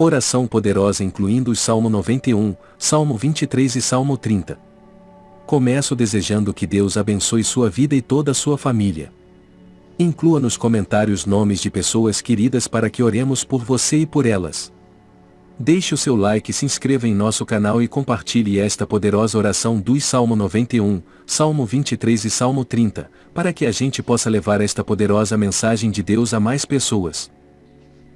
Oração poderosa incluindo os Salmo 91, Salmo 23 e Salmo 30. Começo desejando que Deus abençoe sua vida e toda a sua família. Inclua nos comentários nomes de pessoas queridas para que oremos por você e por elas. Deixe o seu like, se inscreva em nosso canal e compartilhe esta poderosa oração dos Salmo 91, Salmo 23 e Salmo 30, para que a gente possa levar esta poderosa mensagem de Deus a mais pessoas.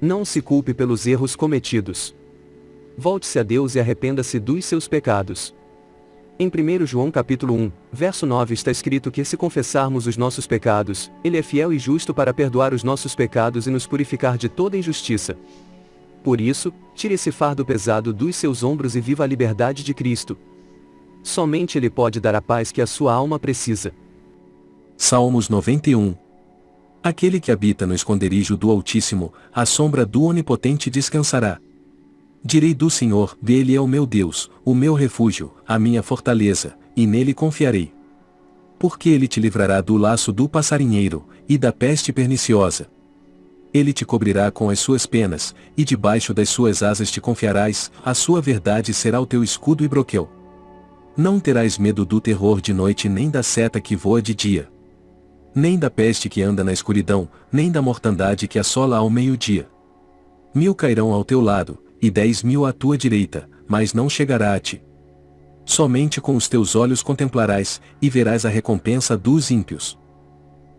Não se culpe pelos erros cometidos. Volte-se a Deus e arrependa-se dos seus pecados. Em 1 João capítulo 1, verso 9 está escrito que se confessarmos os nossos pecados, Ele é fiel e justo para perdoar os nossos pecados e nos purificar de toda injustiça. Por isso, tire esse fardo pesado dos seus ombros e viva a liberdade de Cristo. Somente Ele pode dar a paz que a sua alma precisa. Salmos 91 Aquele que habita no esconderijo do Altíssimo, à sombra do Onipotente descansará. Direi do Senhor, dele é o meu Deus, o meu refúgio, a minha fortaleza, e nele confiarei. Porque ele te livrará do laço do passarinheiro, e da peste perniciosa. Ele te cobrirá com as suas penas, e debaixo das suas asas te confiarás, a sua verdade será o teu escudo e broquel. Não terás medo do terror de noite nem da seta que voa de dia. Nem da peste que anda na escuridão, nem da mortandade que assola ao meio-dia. Mil cairão ao teu lado, e dez mil à tua direita, mas não chegará a ti. Somente com os teus olhos contemplarás, e verás a recompensa dos ímpios.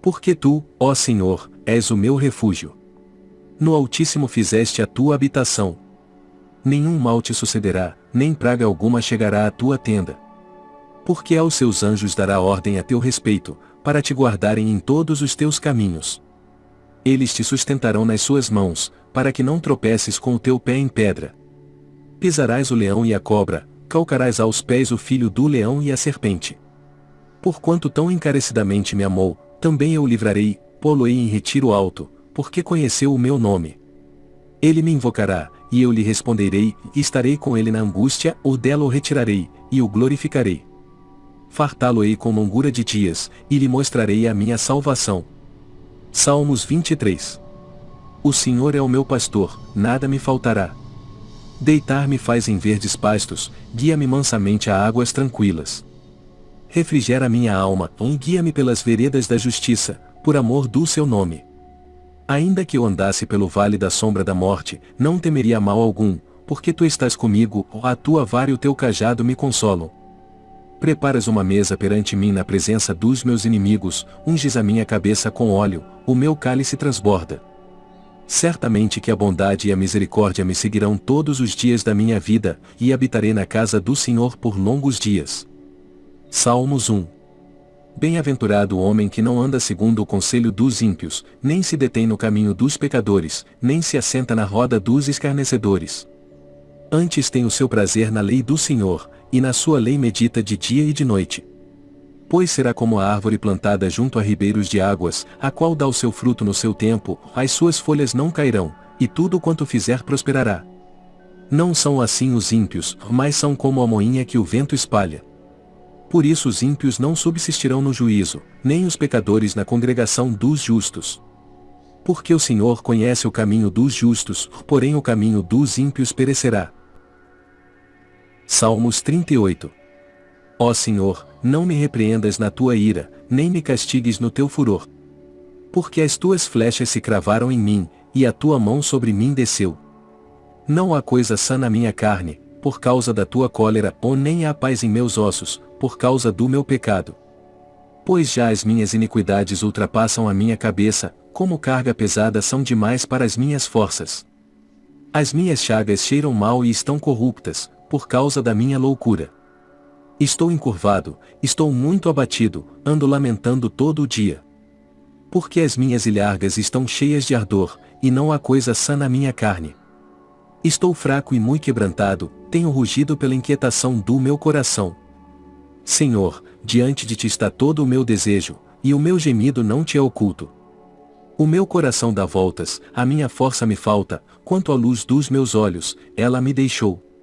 Porque tu, ó Senhor, és o meu refúgio. No Altíssimo fizeste a tua habitação. Nenhum mal te sucederá, nem praga alguma chegará à tua tenda. Porque aos seus anjos dará ordem a teu respeito, para te guardarem em todos os teus caminhos. Eles te sustentarão nas suas mãos, para que não tropeces com o teu pé em pedra. Pisarás o leão e a cobra, calcarás aos pés o filho do leão e a serpente. Porquanto tão encarecidamente me amou, também eu o livrarei, pô-lo-ei em retiro alto, porque conheceu o meu nome. Ele me invocará, e eu lhe responderei, e estarei com ele na angústia, ou dela o retirarei, e o glorificarei. Fartá-lo-ei com longura de dias, e lhe mostrarei a minha salvação. Salmos 23 O Senhor é o meu pastor, nada me faltará. Deitar-me faz em verdes pastos, guia-me mansamente a águas tranquilas. Refrigera minha alma, guia-me pelas veredas da justiça, por amor do seu nome. Ainda que eu andasse pelo vale da sombra da morte, não temeria mal algum, porque tu estás comigo, a tua vara e o teu cajado me consolam. Preparas uma mesa perante mim na presença dos meus inimigos, unges a minha cabeça com óleo, o meu cálice transborda. Certamente que a bondade e a misericórdia me seguirão todos os dias da minha vida, e habitarei na casa do Senhor por longos dias. Salmos 1 Bem-aventurado o homem que não anda segundo o conselho dos ímpios, nem se detém no caminho dos pecadores, nem se assenta na roda dos escarnecedores. Antes tem o seu prazer na lei do Senhor, e na sua lei medita de dia e de noite. Pois será como a árvore plantada junto a ribeiros de águas, a qual dá o seu fruto no seu tempo, as suas folhas não cairão, e tudo quanto fizer prosperará. Não são assim os ímpios, mas são como a moinha que o vento espalha. Por isso os ímpios não subsistirão no juízo, nem os pecadores na congregação dos justos. Porque o Senhor conhece o caminho dos justos, porém o caminho dos ímpios perecerá. Salmos 38 Ó Senhor, não me repreendas na tua ira, nem me castigues no teu furor. Porque as tuas flechas se cravaram em mim, e a tua mão sobre mim desceu. Não há coisa sã na minha carne, por causa da tua cólera, ou nem há paz em meus ossos, por causa do meu pecado. Pois já as minhas iniquidades ultrapassam a minha cabeça, como carga pesada são demais para as minhas forças. As minhas chagas cheiram mal e estão corruptas, por causa da minha loucura. Estou encurvado, estou muito abatido, ando lamentando todo o dia. Porque as minhas ilhargas estão cheias de ardor, e não há coisa sã na minha carne. Estou fraco e muito quebrantado, tenho rugido pela inquietação do meu coração. Senhor, diante de ti está todo o meu desejo, e o meu gemido não te é oculto. O meu coração dá voltas, a minha força me falta, quanto à luz dos meus olhos, ela me deixou.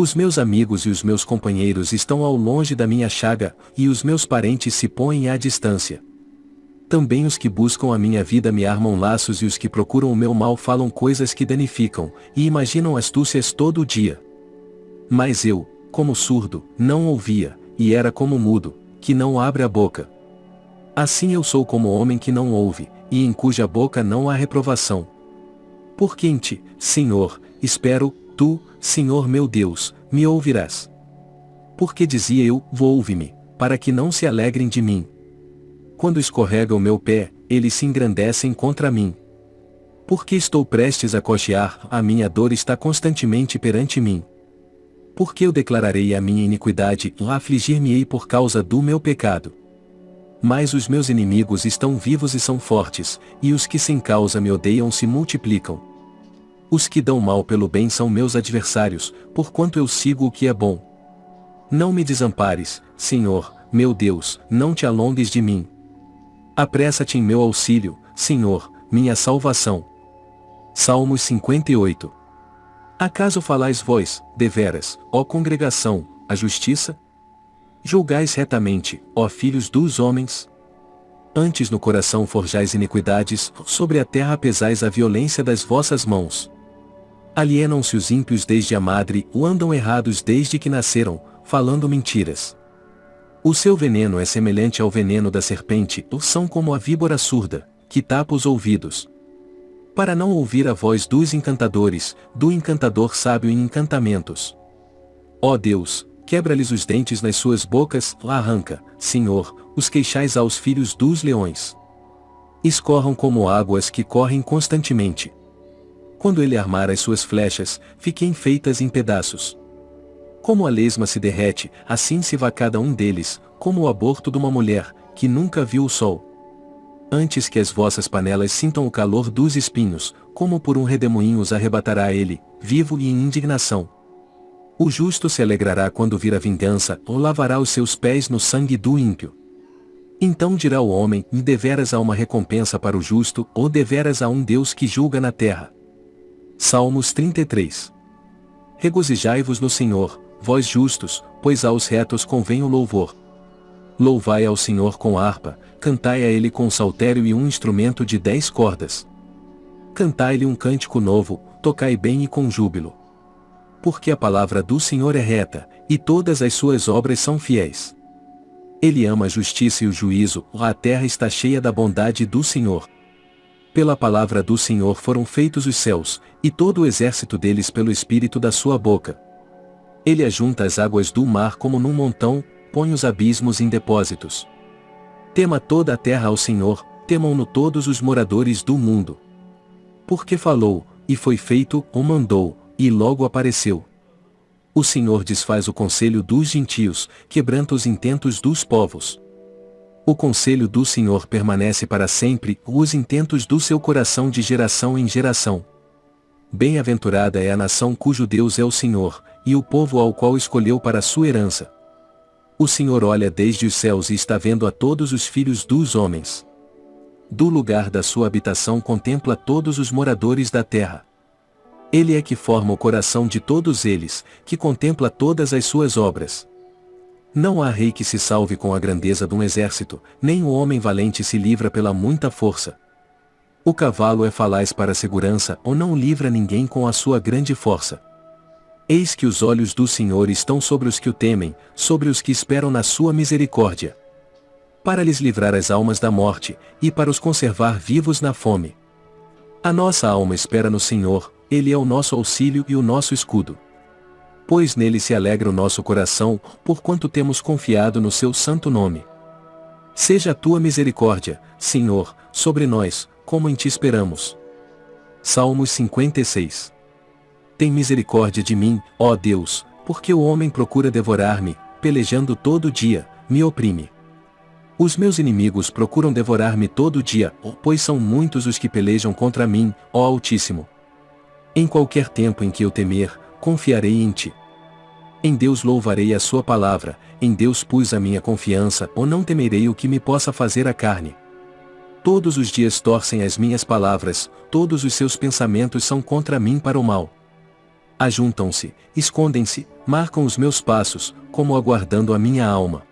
Os meus amigos e os meus companheiros estão ao longe da minha chaga, e os meus parentes se põem à distância. Também os que buscam a minha vida me armam laços e os que procuram o meu mal falam coisas que danificam, e imaginam astúcias todo o dia. Mas eu, como surdo, não ouvia, e era como mudo, que não abre a boca. Assim eu sou como homem que não ouve, e em cuja boca não há reprovação. Porque em Senhor, espero, tu, Senhor meu Deus, me ouvirás. Porque dizia eu, ouve-me, para que não se alegrem de mim. Quando escorrega o meu pé, eles se engrandecem contra mim. Porque estou prestes a cochear, a minha dor está constantemente perante mim. Porque eu declararei a minha iniquidade, afligir-me-ei por causa do meu pecado. Mas os meus inimigos estão vivos e são fortes, e os que sem causa me odeiam se multiplicam. Os que dão mal pelo bem são meus adversários, porquanto eu sigo o que é bom. Não me desampares, Senhor, meu Deus, não te alongues de mim. Apressa-te em meu auxílio, Senhor, minha salvação. Salmos 58 Acaso falais vós, deveras, ó congregação, a justiça? Julgais retamente, ó filhos dos homens? Antes no coração forjais iniquidades, sobre a terra pesais a violência das vossas mãos. Alienam-se os ímpios desde a madre, ou andam errados desde que nasceram, falando mentiras. O seu veneno é semelhante ao veneno da serpente, ou são como a víbora surda, que tapa os ouvidos. Para não ouvir a voz dos encantadores, do encantador sábio em encantamentos. Ó Deus, quebra-lhes os dentes nas suas bocas, lá arranca, Senhor, os queixais aos filhos dos leões. Escorram como águas que correm constantemente. Quando ele armar as suas flechas, fiquem feitas em pedaços. Como a lesma se derrete, assim se vá cada um deles, como o aborto de uma mulher, que nunca viu o sol. Antes que as vossas panelas sintam o calor dos espinhos, como por um redemoinho os arrebatará ele, vivo e em indignação. O justo se alegrará quando vir a vingança, ou lavará os seus pés no sangue do ímpio. Então dirá o homem, deveras há uma recompensa para o justo, ou deveras há um Deus que julga na terra. Salmos 33 Regozijai-vos no Senhor, vós justos, pois aos retos convém o louvor. Louvai ao Senhor com harpa, cantai a ele com saltério e um instrumento de dez cordas. Cantai-lhe um cântico novo, tocai bem e com júbilo. Porque a palavra do Senhor é reta, e todas as suas obras são fiéis. Ele ama a justiça e o juízo, a terra está cheia da bondade do Senhor. Pela palavra do Senhor foram feitos os céus, e todo o exército deles pelo espírito da sua boca. Ele ajunta as águas do mar como num montão, põe os abismos em depósitos. Tema toda a terra ao Senhor, temam-no todos os moradores do mundo. Porque falou, e foi feito, ou mandou, e logo apareceu. O Senhor desfaz o conselho dos gentios, quebranta os intentos dos povos. O conselho do Senhor permanece para sempre, os intentos do seu coração de geração em geração. Bem-aventurada é a nação cujo Deus é o Senhor, e o povo ao qual escolheu para sua herança. O Senhor olha desde os céus e está vendo a todos os filhos dos homens. Do lugar da sua habitação contempla todos os moradores da terra. Ele é que forma o coração de todos eles, que contempla todas as suas obras. Não há rei que se salve com a grandeza de um exército, nem o homem valente se livra pela muita força. O cavalo é falaz para a segurança ou não livra ninguém com a sua grande força. Eis que os olhos do Senhor estão sobre os que o temem, sobre os que esperam na sua misericórdia. Para lhes livrar as almas da morte, e para os conservar vivos na fome. A nossa alma espera no Senhor, Ele é o nosso auxílio e o nosso escudo. Pois nele se alegra o nosso coração, porquanto temos confiado no seu santo nome. Seja a tua misericórdia, Senhor, sobre nós, como em ti esperamos. Salmos 56 tem misericórdia de mim, ó Deus, porque o homem procura devorar-me, pelejando todo dia, me oprime. Os meus inimigos procuram devorar-me todo dia, pois são muitos os que pelejam contra mim, ó Altíssimo. Em qualquer tempo em que eu temer, confiarei em ti. Em Deus louvarei a sua palavra, em Deus pus a minha confiança, ou não temerei o que me possa fazer a carne. Todos os dias torcem as minhas palavras, todos os seus pensamentos são contra mim para o mal ajuntam-se, escondem-se, marcam os meus passos, como aguardando a minha alma.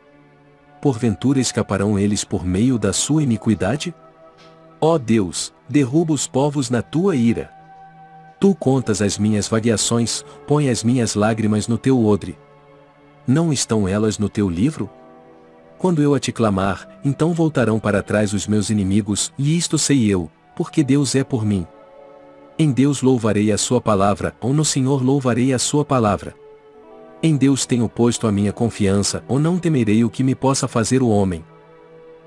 porventura escaparão eles por meio da sua iniquidade? Ó Deus, derruba os povos na tua ira. Tu contas as minhas vagueações, põe as minhas lágrimas no teu odre. Não estão elas no teu livro? Quando eu a te clamar, então voltarão para trás os meus inimigos, e isto sei eu, porque Deus é por mim. Em Deus louvarei a sua palavra, ou no Senhor louvarei a sua palavra. Em Deus tenho posto a minha confiança, ou não temerei o que me possa fazer o homem.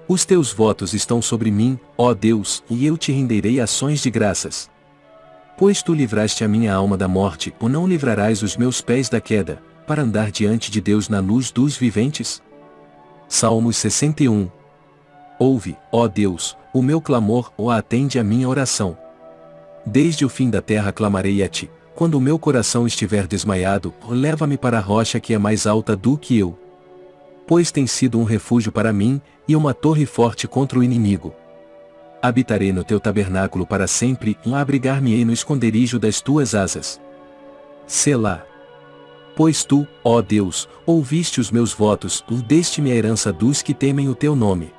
Os teus votos estão sobre mim, ó Deus, e eu te renderei ações de graças. Pois tu livraste a minha alma da morte, ou não livrarás os meus pés da queda, para andar diante de Deus na luz dos viventes? Salmos 61 Ouve, ó Deus, o meu clamor, ou atende a minha oração. Desde o fim da terra clamarei a ti, quando o meu coração estiver desmaiado, leva-me para a rocha que é mais alta do que eu. Pois tem sido um refúgio para mim, e uma torre forte contra o inimigo. Habitarei no teu tabernáculo para sempre, abrigar-me-ei no esconderijo das tuas asas. Selá. Pois tu, ó Deus, ouviste os meus votos, deste-me a herança dos que temem o teu nome.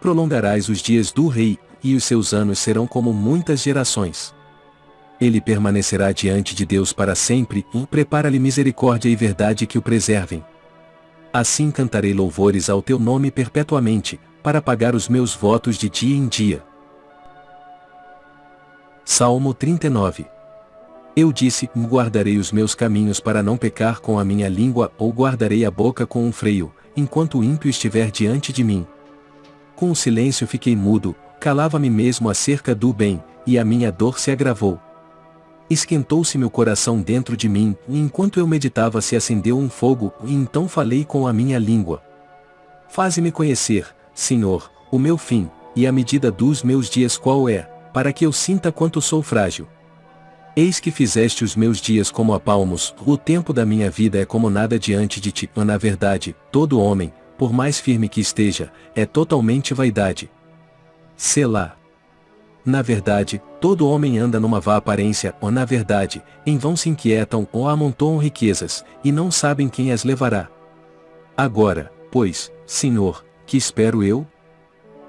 Prolongarás os dias do rei, e os seus anos serão como muitas gerações ele permanecerá diante de Deus para sempre, e prepara-lhe misericórdia e verdade que o preservem. Assim cantarei louvores ao teu nome perpetuamente, para pagar os meus votos de dia em dia. Salmo 39 Eu disse, guardarei os meus caminhos para não pecar com a minha língua, ou guardarei a boca com um freio, enquanto o ímpio estiver diante de mim. Com o silêncio fiquei mudo, calava-me mesmo acerca do bem, e a minha dor se agravou esquentou-se meu coração dentro de mim, e enquanto eu meditava se acendeu um fogo, e então falei com a minha língua. Faze-me conhecer, Senhor, o meu fim, e a medida dos meus dias qual é, para que eu sinta quanto sou frágil. Eis que fizeste os meus dias como a palmos, o tempo da minha vida é como nada diante de ti. Na verdade, todo homem, por mais firme que esteja, é totalmente vaidade. Selá. Na verdade, todo homem anda numa vã aparência, ou na verdade, em vão se inquietam ou amontoam riquezas, e não sabem quem as levará. Agora, pois, Senhor, que espero eu?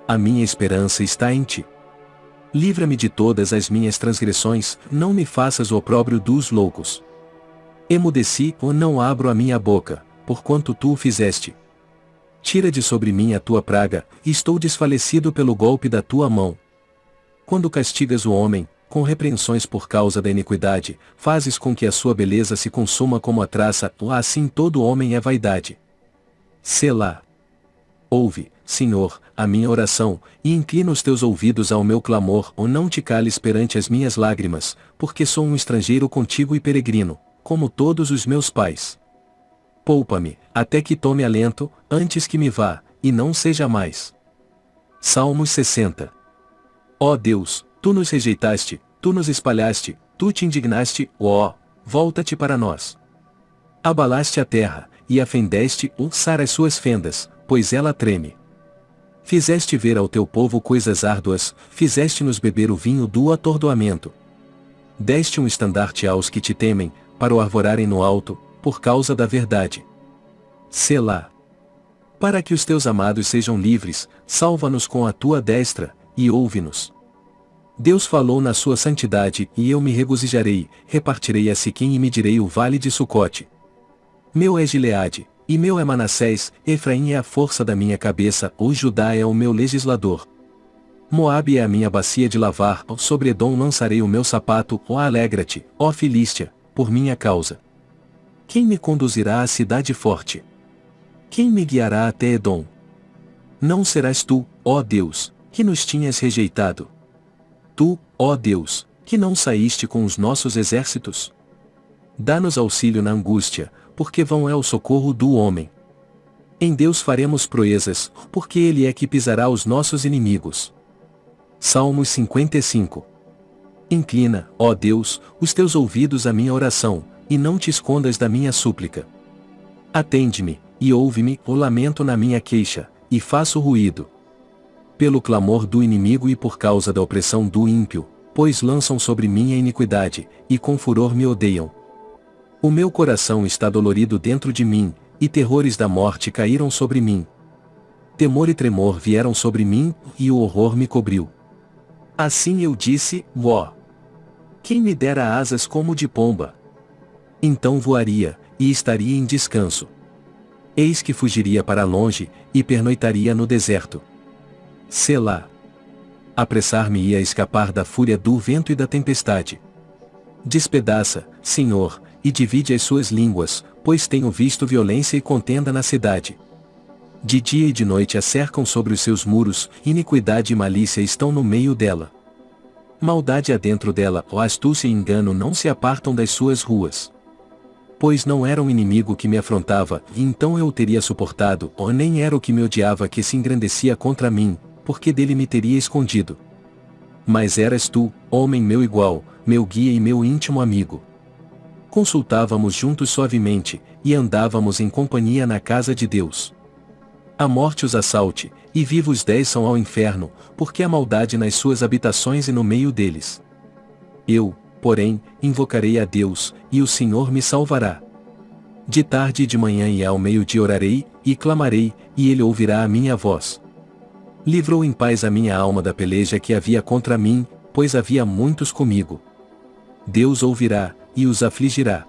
A minha esperança está em ti. Livra-me de todas as minhas transgressões, não me faças o opróbrio dos loucos. Emudeci ou não abro a minha boca, porquanto tu o fizeste. Tira de sobre mim a tua praga, estou desfalecido pelo golpe da tua mão. Quando castigas o homem, com repreensões por causa da iniquidade, fazes com que a sua beleza se consuma como a traça, assim todo homem é vaidade. Selá. Ouve, Senhor, a minha oração, e inclina os teus ouvidos ao meu clamor, ou não te cales perante as minhas lágrimas, porque sou um estrangeiro contigo e peregrino, como todos os meus pais. Poupa-me, até que tome alento, antes que me vá, e não seja mais. Salmos 60 Ó Deus, tu nos rejeitaste, tu nos espalhaste, tu te indignaste, ó, volta-te para nós. Abalaste a terra, e afendeste ulçar as suas fendas, pois ela treme. Fizeste ver ao teu povo coisas árduas, fizeste-nos beber o vinho do atordoamento. Deste um estandarte aos que te temem, para o arvorarem no alto, por causa da verdade. Selá. Para que os teus amados sejam livres, salva-nos com a tua destra, e ouve-nos. Deus falou na sua santidade, e eu me regozijarei, repartirei a Siquim e medirei o vale de Sucote. Meu é Gileade, e meu é Manassés, Efraim é a força da minha cabeça, o Judá é o meu legislador. Moabe é a minha bacia de lavar, sobre Edom lançarei o meu sapato, ó alegra-te, ó Filístia, por minha causa. Quem me conduzirá à cidade forte? Quem me guiará até Edom? Não serás tu, ó Deus, que nos tinhas rejeitado. Tu, ó Deus, que não saíste com os nossos exércitos? Dá-nos auxílio na angústia, porque vão é o socorro do homem. Em Deus faremos proezas, porque Ele é que pisará os nossos inimigos. Salmos 55 Inclina, ó Deus, os teus ouvidos à minha oração, e não te escondas da minha súplica. Atende-me, e ouve-me, o lamento na minha queixa, e faço ruído pelo clamor do inimigo e por causa da opressão do ímpio, pois lançam sobre mim a iniquidade, e com furor me odeiam. O meu coração está dolorido dentro de mim, e terrores da morte caíram sobre mim. Temor e tremor vieram sobre mim, e o horror me cobriu. Assim eu disse, ó. Quem me dera asas como de pomba? Então voaria, e estaria em descanso. Eis que fugiria para longe, e pernoitaria no deserto. Selá. Apressar-me-ia a escapar da fúria do vento e da tempestade. Despedaça, Senhor, e divide as suas línguas, pois tenho visto violência e contenda na cidade. De dia e de noite a cercam sobre os seus muros, iniquidade e malícia estão no meio dela. Maldade há dentro dela, ó astúcia e engano não se apartam das suas ruas. Pois não era um inimigo que me afrontava, e então eu o teria suportado, ou nem era o que me odiava que se engrandecia contra mim, porque dele me teria escondido. Mas eras tu, homem meu igual, meu guia e meu íntimo amigo. Consultávamos juntos suavemente, e andávamos em companhia na casa de Deus. A morte os assalte, e vivos dez são ao inferno, porque há maldade nas suas habitações e no meio deles. Eu, porém, invocarei a Deus, e o Senhor me salvará. De tarde e de manhã e ao meio-dia orarei, e clamarei, e ele ouvirá a minha voz. Livrou em paz a minha alma da peleja que havia contra mim, pois havia muitos comigo. Deus ouvirá, e os afligirá.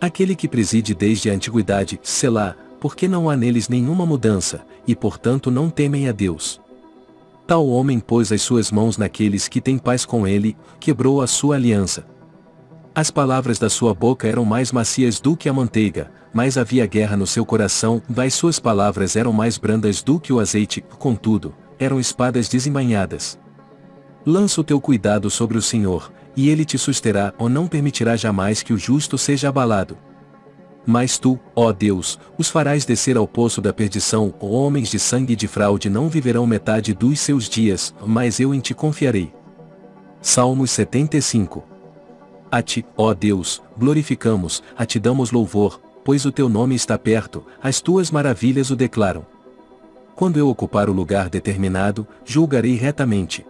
Aquele que preside desde a antiguidade, Selá, porque não há neles nenhuma mudança, e portanto não temem a Deus. Tal homem pôs as suas mãos naqueles que têm paz com ele, quebrou a sua aliança. As palavras da sua boca eram mais macias do que a manteiga, mas havia guerra no seu coração, das suas palavras eram mais brandas do que o azeite, contudo, eram espadas desembainhadas. Lança o teu cuidado sobre o Senhor, e ele te susterá ou não permitirá jamais que o justo seja abalado. Mas tu, ó Deus, os farás descer ao poço da perdição, homens de sangue e de fraude não viverão metade dos seus dias, mas eu em ti confiarei. Salmos 75 A ti, ó Deus, glorificamos, a ti damos louvor, pois o teu nome está perto, as tuas maravilhas o declaram. Quando eu ocupar o lugar determinado, julgarei retamente.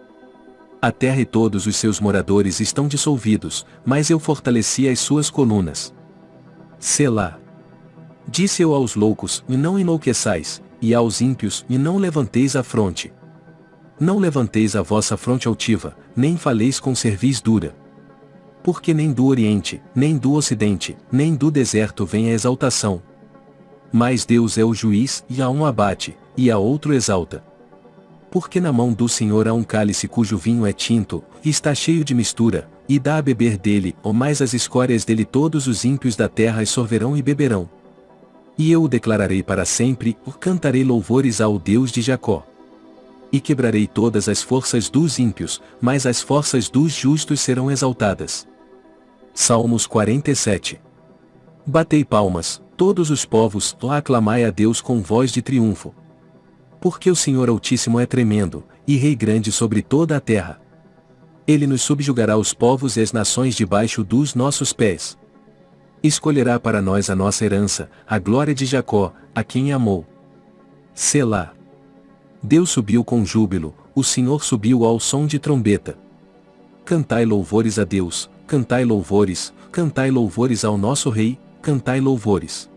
A terra e todos os seus moradores estão dissolvidos, mas eu fortaleci as suas colunas. Selá. Disse eu aos loucos, e não enlouqueçais, e aos ímpios, e não levanteis a fronte. Não levanteis a vossa fronte altiva, nem faleis com cerviz dura. Porque nem do Oriente, nem do Ocidente, nem do deserto vem a exaltação. Mas Deus é o juiz, e a um abate, e a outro exalta. Porque na mão do Senhor há um cálice cujo vinho é tinto, e está cheio de mistura, e dá a beber dele, ou mais as escórias dele todos os ímpios da terra sorverão e beberão. E eu o declararei para sempre, o cantarei louvores ao Deus de Jacó. E quebrarei todas as forças dos ímpios, mas as forças dos justos serão exaltadas. Salmos 47 Batei palmas, todos os povos, aclamai a Deus com voz de triunfo. Porque o Senhor Altíssimo é tremendo, e Rei grande sobre toda a terra. Ele nos subjugará os povos e as nações debaixo dos nossos pés. Escolherá para nós a nossa herança, a glória de Jacó, a quem amou. Selá. Deus subiu com júbilo, o Senhor subiu ao som de trombeta. Cantai louvores a Deus, cantai louvores, cantai louvores ao nosso Rei, cantai louvores.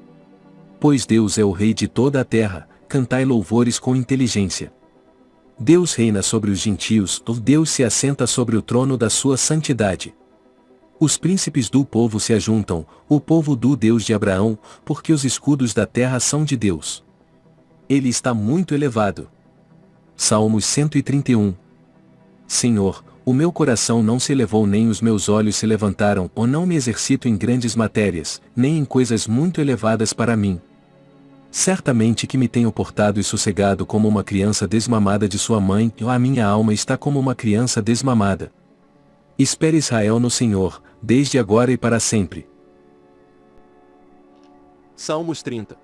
Pois Deus é o Rei de toda a terra, cantai louvores com inteligência. Deus reina sobre os gentios, Deus se assenta sobre o trono da sua santidade. Os príncipes do povo se ajuntam, o povo do Deus de Abraão, porque os escudos da terra são de Deus. Ele está muito elevado. Salmos 131 Senhor, o meu coração não se elevou nem os meus olhos se levantaram, ou não me exercito em grandes matérias, nem em coisas muito elevadas para mim. Certamente que me tenho portado e sossegado como uma criança desmamada de sua mãe, e a minha alma está como uma criança desmamada. Espere Israel no Senhor, desde agora e para sempre. Salmos 30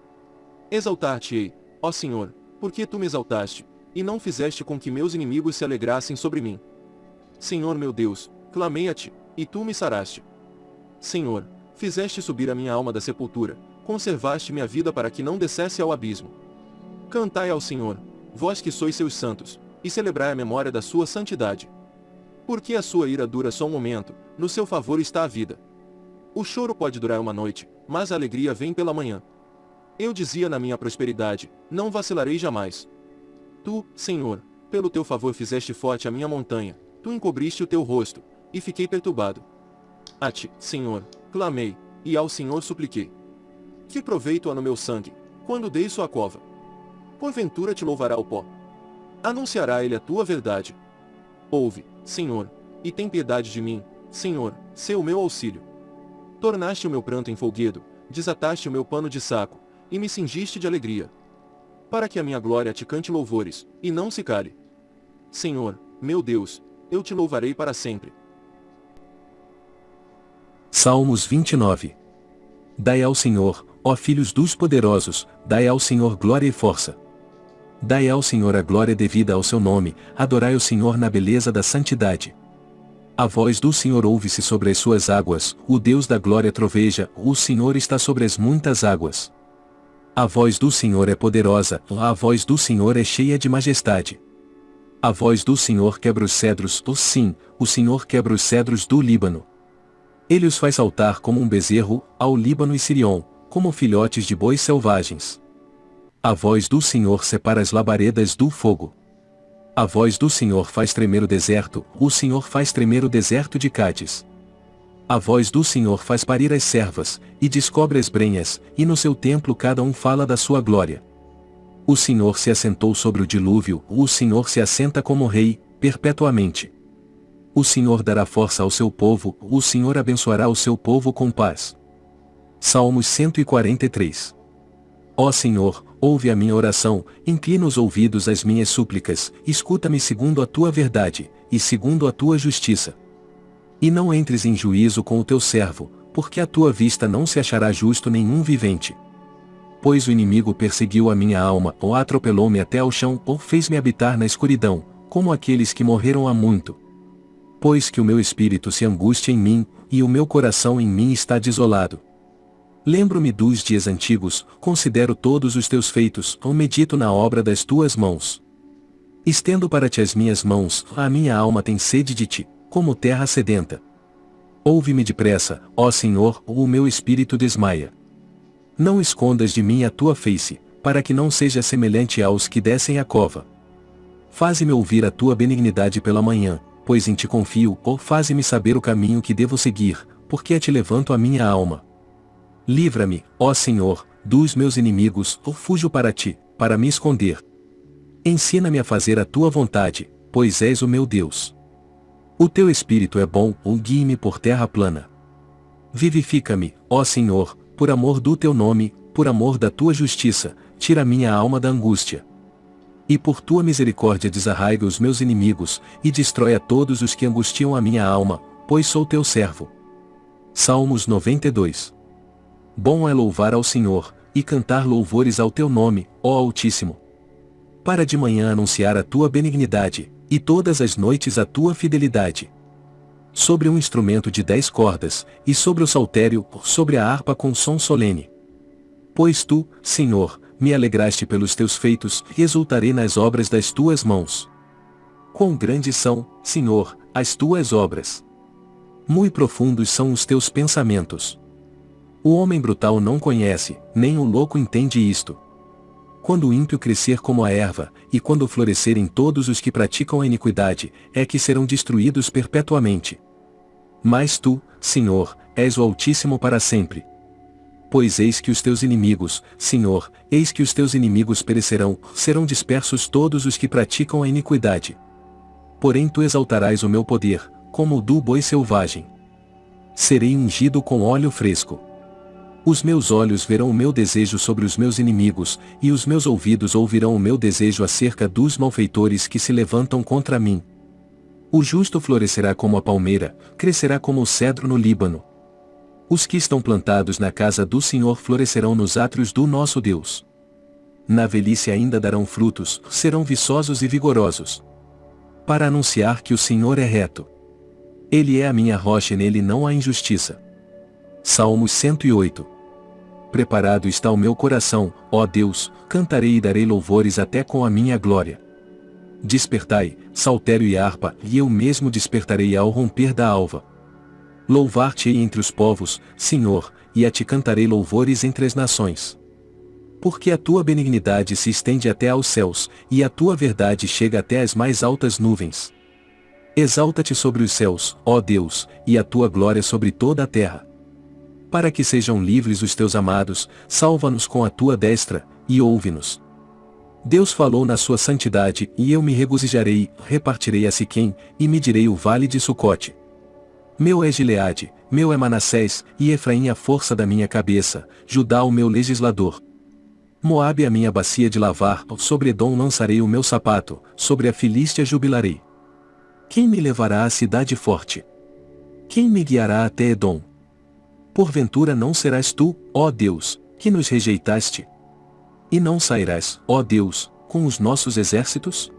Exaltar-te-ei, ó Senhor, porque tu me exaltaste, e não fizeste com que meus inimigos se alegrassem sobre mim. Senhor meu Deus, clamei a ti, e tu me saraste. Senhor, fizeste subir a minha alma da sepultura, conservaste minha vida para que não descesse ao abismo. Cantai ao Senhor, vós que sois seus santos, e celebrai a memória da sua santidade. Porque a sua ira dura só um momento, no seu favor está a vida. O choro pode durar uma noite, mas a alegria vem pela manhã. Eu dizia na minha prosperidade, não vacilarei jamais. Tu, Senhor, pelo teu favor fizeste forte a minha montanha, tu encobriste o teu rosto, e fiquei perturbado. A ti, Senhor, clamei, e ao Senhor supliquei. Que proveito há no meu sangue, quando dei sua cova? Porventura te louvará o pó. Anunciará ele a tua verdade. Ouve, Senhor, e tem piedade de mim, Senhor, sê o meu auxílio. Tornaste o meu pranto em folguedo, desataste o meu pano de saco, e me cingiste de alegria. Para que a minha glória te cante louvores, e não se cale. Senhor, meu Deus, eu te louvarei para sempre. Salmos 29 Dai ao Senhor, ó filhos dos poderosos, dai ao Senhor glória e força. Dai ao Senhor a glória devida ao seu nome, adorai o Senhor na beleza da santidade. A voz do Senhor ouve-se sobre as suas águas, o Deus da glória troveja, o Senhor está sobre as muitas águas. A voz do Senhor é poderosa, a voz do Senhor é cheia de majestade. A voz do Senhor quebra os cedros, oh sim, o Senhor quebra os cedros do Líbano. Ele os faz saltar como um bezerro, ao Líbano e Sirion, como filhotes de bois selvagens. A voz do Senhor separa as labaredas do fogo. A voz do Senhor faz tremer o deserto, o Senhor faz tremer o deserto de Cádiz. A voz do Senhor faz parir as servas, e descobre as brenhas, e no seu templo cada um fala da sua glória. O Senhor se assentou sobre o dilúvio, o Senhor se assenta como rei, perpetuamente. O Senhor dará força ao seu povo, o Senhor abençoará o seu povo com paz. Salmos 143 Ó Senhor, ouve a minha oração, inclina os ouvidos às minhas súplicas, escuta-me segundo a tua verdade, e segundo a tua justiça. E não entres em juízo com o teu servo, porque a tua vista não se achará justo nenhum vivente. Pois o inimigo perseguiu a minha alma, ou atropelou-me até ao chão, ou fez-me habitar na escuridão, como aqueles que morreram há muito. Pois que o meu espírito se angustia em mim, e o meu coração em mim está desolado. Lembro-me dos dias antigos, considero todos os teus feitos, ou medito na obra das tuas mãos. Estendo para ti as minhas mãos, a minha alma tem sede de ti, como terra sedenta. Ouve-me depressa, ó Senhor, ou o meu espírito desmaia. Não escondas de mim a tua face, para que não seja semelhante aos que descem a cova. Faze-me ouvir a tua benignidade pela manhã, pois em ti confio, ou faze-me saber o caminho que devo seguir, porque a ti levanto a minha alma. Livra-me, ó Senhor, dos meus inimigos, ou fujo para ti, para me esconder. Ensina-me a fazer a tua vontade, pois és o meu Deus. O teu espírito é bom, ou guie-me por terra plana. Vivifica-me, ó Senhor, por amor do teu nome, por amor da tua justiça, tira minha alma da angústia. E por tua misericórdia desarraiga os meus inimigos, e destrói a todos os que angustiam a minha alma, pois sou teu servo. Salmos 92 Bom é louvar ao Senhor, e cantar louvores ao teu nome, ó Altíssimo. Para de manhã anunciar a tua benignidade, e todas as noites a tua fidelidade. Sobre um instrumento de dez cordas, e sobre o saltério, sobre a harpa com som solene. Pois tu, Senhor, me alegraste pelos teus feitos, e exultarei nas obras das tuas mãos. Quão grandes são, Senhor, as tuas obras! Muito profundos são os teus pensamentos. O homem brutal não conhece, nem o louco entende isto. Quando o ímpio crescer como a erva, e quando florescerem todos os que praticam a iniquidade, é que serão destruídos perpetuamente. Mas tu, Senhor, és o Altíssimo para sempre. Pois eis que os teus inimigos, Senhor, eis que os teus inimigos perecerão, serão dispersos todos os que praticam a iniquidade. Porém tu exaltarás o meu poder, como o do boi selvagem. Serei ungido com óleo fresco. Os meus olhos verão o meu desejo sobre os meus inimigos, e os meus ouvidos ouvirão o meu desejo acerca dos malfeitores que se levantam contra mim. O justo florescerá como a palmeira, crescerá como o cedro no Líbano. Os que estão plantados na casa do Senhor florescerão nos átrios do nosso Deus. Na velhice ainda darão frutos, serão viçosos e vigorosos. Para anunciar que o Senhor é reto. Ele é a minha rocha e nele não há injustiça. Salmos 108 Preparado está o meu coração, ó Deus, cantarei e darei louvores até com a minha glória. Despertai, saltério e harpa, e eu mesmo despertarei ao romper da alva. Louvar-te entre os povos, Senhor, e a ti cantarei louvores entre as nações. Porque a tua benignidade se estende até aos céus, e a tua verdade chega até as mais altas nuvens. Exalta-te sobre os céus, ó Deus, e a tua glória sobre toda a terra. Para que sejam livres os teus amados, salva-nos com a tua destra, e ouve-nos. Deus falou na sua santidade, e eu me regozijarei, repartirei a Siquém, e medirei o vale de Sucote. Meu é Gileade, meu é Manassés, e Efraim a força da minha cabeça, Judá o meu legislador. Moabe a minha bacia de lavar, sobre Edom lançarei o meu sapato, sobre a Filístia jubilarei. Quem me levará à cidade forte? Quem me guiará até Edom? Porventura não serás tu, ó Deus, que nos rejeitaste? E não sairás, ó Deus, com os nossos exércitos?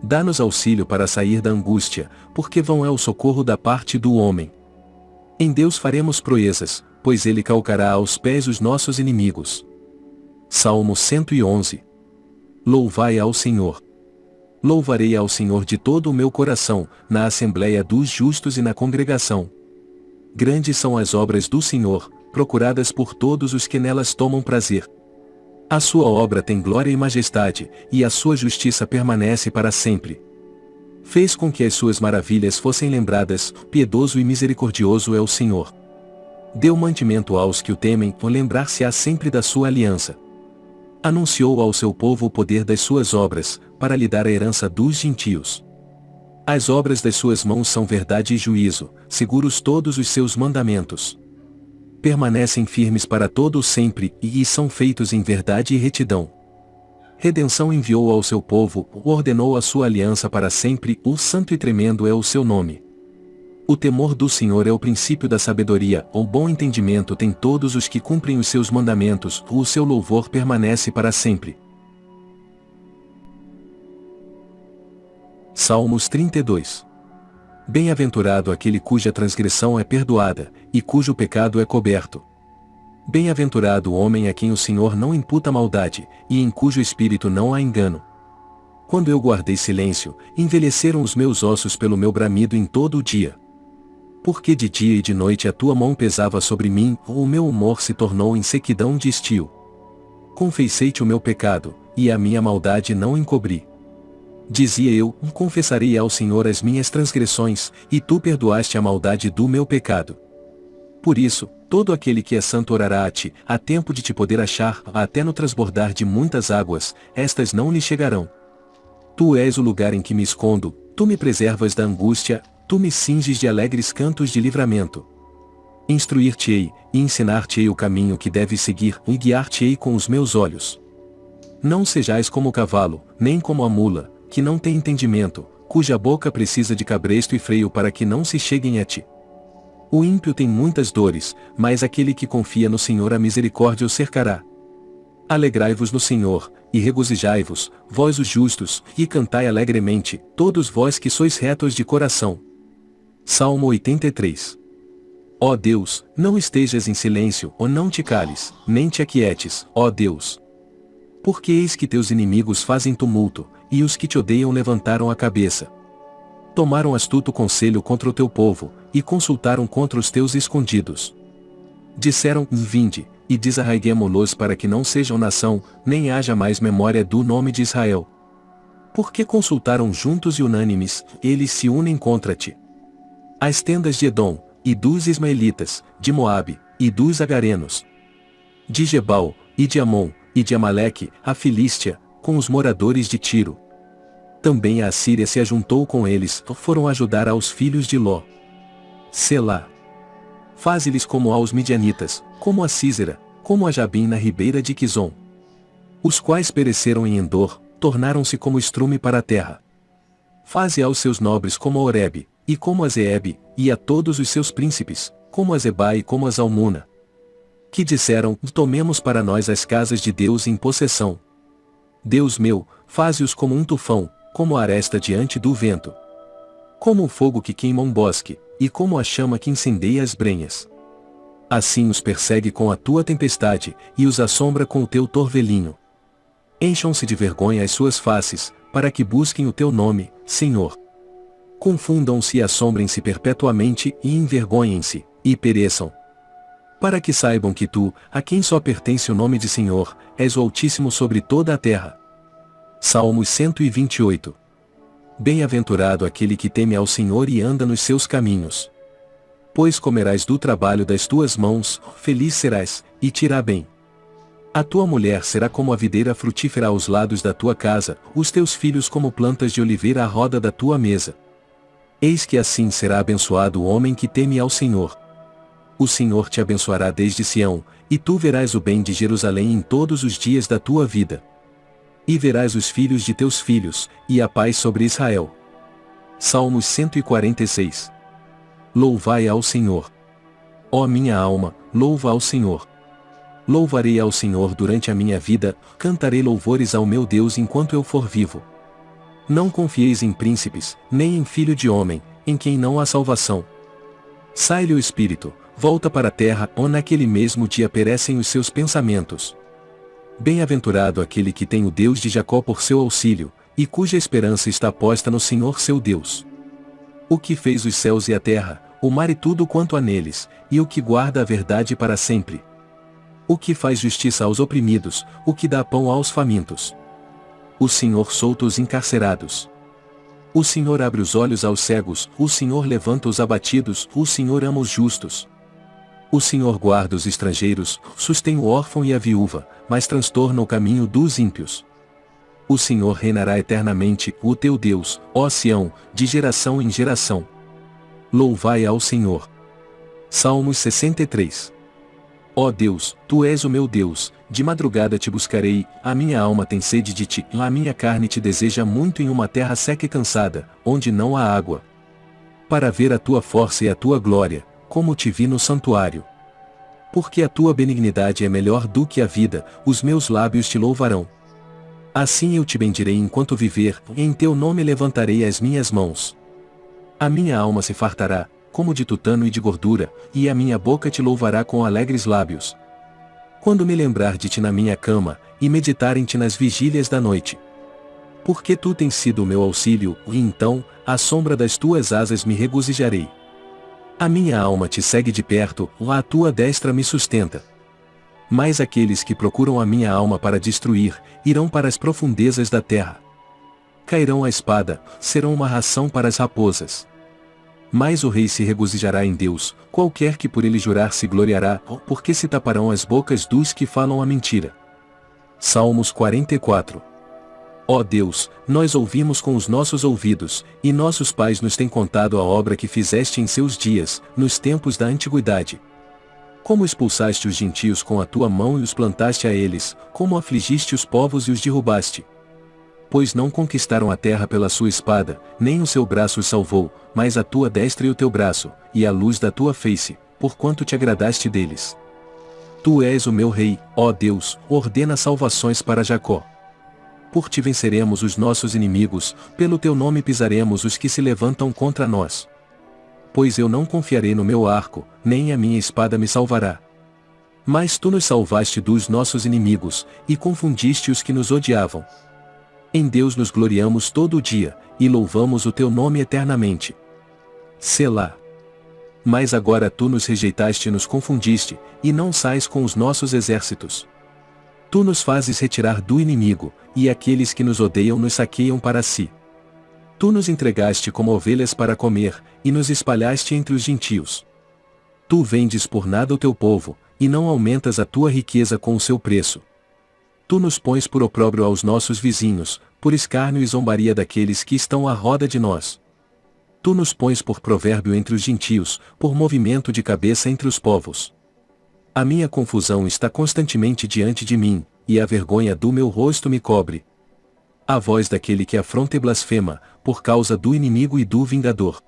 Dá-nos auxílio para sair da angústia, porque vão é o socorro da parte do homem. Em Deus faremos proezas, pois ele calcará aos pés os nossos inimigos. Salmo 111 Louvai ao Senhor. Louvarei ao Senhor de todo o meu coração, na assembléia dos justos e na congregação. Grandes são as obras do Senhor, procuradas por todos os que nelas tomam prazer. A sua obra tem glória e majestade, e a sua justiça permanece para sempre. Fez com que as suas maravilhas fossem lembradas, piedoso e misericordioso é o Senhor. Deu mantimento aos que o temem, lembrar-se-á sempre da sua aliança. Anunciou ao seu povo o poder das suas obras, para lhe dar a herança dos gentios. As obras das suas mãos são verdade e juízo, seguros todos os seus mandamentos permanecem firmes para todo o sempre, e são feitos em verdade e retidão. Redenção enviou ao seu povo, ordenou a sua aliança para sempre, o santo e tremendo é o seu nome. O temor do Senhor é o princípio da sabedoria, o bom entendimento tem todos os que cumprem os seus mandamentos, o seu louvor permanece para sempre. Salmos 32 Bem-aventurado aquele cuja transgressão é perdoada, e cujo pecado é coberto. Bem-aventurado o homem a quem o Senhor não imputa maldade, e em cujo espírito não há engano. Quando eu guardei silêncio, envelheceram os meus ossos pelo meu bramido em todo o dia. Porque de dia e de noite a tua mão pesava sobre mim, o meu humor se tornou em sequidão de estio. Confessei-te o meu pecado, e a minha maldade não encobri. Dizia eu, confessarei ao Senhor as minhas transgressões, e tu perdoaste a maldade do meu pecado. Por isso, todo aquele que é santo orará a ti, a tempo de te poder achar, até no transbordar de muitas águas, estas não lhe chegarão. Tu és o lugar em que me escondo, tu me preservas da angústia, tu me cinges de alegres cantos de livramento. Instruir-te-ei, e ensinar-te-ei o caminho que deves seguir, e guiar-te-ei com os meus olhos. Não sejais como o cavalo, nem como a mula, que não tem entendimento, cuja boca precisa de cabresto e freio para que não se cheguem a ti. O ímpio tem muitas dores, mas aquele que confia no Senhor a misericórdia o cercará. Alegrai-vos no Senhor, e regozijai-vos, vós os justos, e cantai alegremente, todos vós que sois retos de coração. Salmo 83 Ó Deus, não estejas em silêncio, ou não te cales, nem te aquietes, ó Deus. Porque eis que teus inimigos fazem tumulto, e os que te odeiam levantaram a cabeça. Tomaram astuto conselho contra o teu povo, e consultaram contra os teus escondidos. Disseram, vinde, e desarraiguemo-los para que não sejam nação, nem haja mais memória do nome de Israel. Porque consultaram juntos e unânimes, eles se unem contra ti. As tendas de Edom, e dos Ismaelitas, de Moabe, e dos Agarenos. De Gebal, e de Amon, e de Amaleque, a Filístia, com os moradores de Tiro. Também a Assíria se ajuntou com eles, foram ajudar aos filhos de Ló. Selá. Faze-lhes como aos midianitas, como a Císera, como a Jabim na ribeira de Quizon. Os quais pereceram em Endor, tornaram-se como estrume para a terra. Faze aos seus nobres como a Oreb, e como a Zeeb, e a todos os seus príncipes, como a Zeba e como a Zalmuna. Que disseram, tomemos para nós as casas de Deus em possessão, Deus meu, faze-os como um tufão, como a aresta diante do vento. Como o fogo que queima um bosque, e como a chama que incendeia as brenhas. Assim os persegue com a tua tempestade, e os assombra com o teu torvelinho. Encham-se de vergonha as suas faces, para que busquem o teu nome, Senhor. Confundam-se e assombrem-se perpetuamente, e envergonhem-se, e pereçam. Para que saibam que tu, a quem só pertence o nome de Senhor, és o Altíssimo sobre toda a terra. Salmos 128 Bem-aventurado aquele que teme ao Senhor e anda nos seus caminhos. Pois comerás do trabalho das tuas mãos, feliz serás, e te irá bem. A tua mulher será como a videira frutífera aos lados da tua casa, os teus filhos como plantas de oliveira à roda da tua mesa. Eis que assim será abençoado o homem que teme ao Senhor. O Senhor te abençoará desde Sião, e tu verás o bem de Jerusalém em todos os dias da tua vida. E verás os filhos de teus filhos, e a paz sobre Israel. Salmos 146 Louvai ao Senhor. Ó minha alma, louva ao Senhor. Louvarei ao Senhor durante a minha vida, cantarei louvores ao meu Deus enquanto eu for vivo. Não confieis em príncipes, nem em filho de homem, em quem não há salvação. Sai-lhe o espírito, volta para a terra, ou naquele mesmo dia perecem os seus pensamentos. Bem-aventurado aquele que tem o Deus de Jacó por seu auxílio, e cuja esperança está posta no Senhor seu Deus. O que fez os céus e a terra, o mar e tudo quanto há neles, e o que guarda a verdade para sempre. O que faz justiça aos oprimidos, o que dá pão aos famintos. O Senhor solta os encarcerados. O Senhor abre os olhos aos cegos, o Senhor levanta os abatidos, o Senhor ama os justos. O Senhor guarda os estrangeiros, sustém o órfão e a viúva, mas transtorna o caminho dos ímpios. O Senhor reinará eternamente, o teu Deus, ó Sião, de geração em geração. Louvai ao Senhor. Salmos 63 Ó Deus, Tu és o meu Deus, de madrugada te buscarei, a minha alma tem sede de ti, a minha carne te deseja muito em uma terra seca e cansada, onde não há água. Para ver a tua força e a tua glória, como te vi no santuário. Porque a tua benignidade é melhor do que a vida, os meus lábios te louvarão. Assim eu te bendirei enquanto viver, e em teu nome levantarei as minhas mãos. A minha alma se fartará, como de tutano e de gordura, e a minha boca te louvará com alegres lábios. Quando me lembrar de ti na minha cama, e meditar em ti nas vigílias da noite. Porque tu tens sido o meu auxílio, e então, à sombra das tuas asas me regozijarei. A minha alma te segue de perto, a tua destra me sustenta. Mas aqueles que procuram a minha alma para destruir, irão para as profundezas da terra. Cairão a espada, serão uma ração para as raposas. Mas o rei se regozijará em Deus, qualquer que por ele jurar se gloriará, porque se taparão as bocas dos que falam a mentira. Salmos 44 Ó Deus, nós ouvimos com os nossos ouvidos, e nossos pais nos têm contado a obra que fizeste em seus dias, nos tempos da antiguidade. Como expulsaste os gentios com a tua mão e os plantaste a eles, como afligiste os povos e os derrubaste. Pois não conquistaram a terra pela sua espada, nem o seu braço os salvou, mas a tua destra e o teu braço, e a luz da tua face, porquanto te agradaste deles. Tu és o meu rei, ó Deus, ordena salvações para Jacó por ti venceremos os nossos inimigos, pelo teu nome pisaremos os que se levantam contra nós. Pois eu não confiarei no meu arco, nem a minha espada me salvará. Mas tu nos salvaste dos nossos inimigos, e confundiste os que nos odiavam. Em Deus nos gloriamos todo o dia, e louvamos o teu nome eternamente. Selá. Mas agora tu nos rejeitaste e nos confundiste, e não sais com os nossos exércitos. Tu nos fazes retirar do inimigo, e aqueles que nos odeiam nos saqueiam para si. Tu nos entregaste como ovelhas para comer, e nos espalhaste entre os gentios. Tu vendes por nada o teu povo, e não aumentas a tua riqueza com o seu preço. Tu nos pões por opróbrio aos nossos vizinhos, por escárnio e zombaria daqueles que estão à roda de nós. Tu nos pões por provérbio entre os gentios, por movimento de cabeça entre os povos. A minha confusão está constantemente diante de mim, e a vergonha do meu rosto me cobre. A voz daquele que afronta e blasfema, por causa do inimigo e do vingador.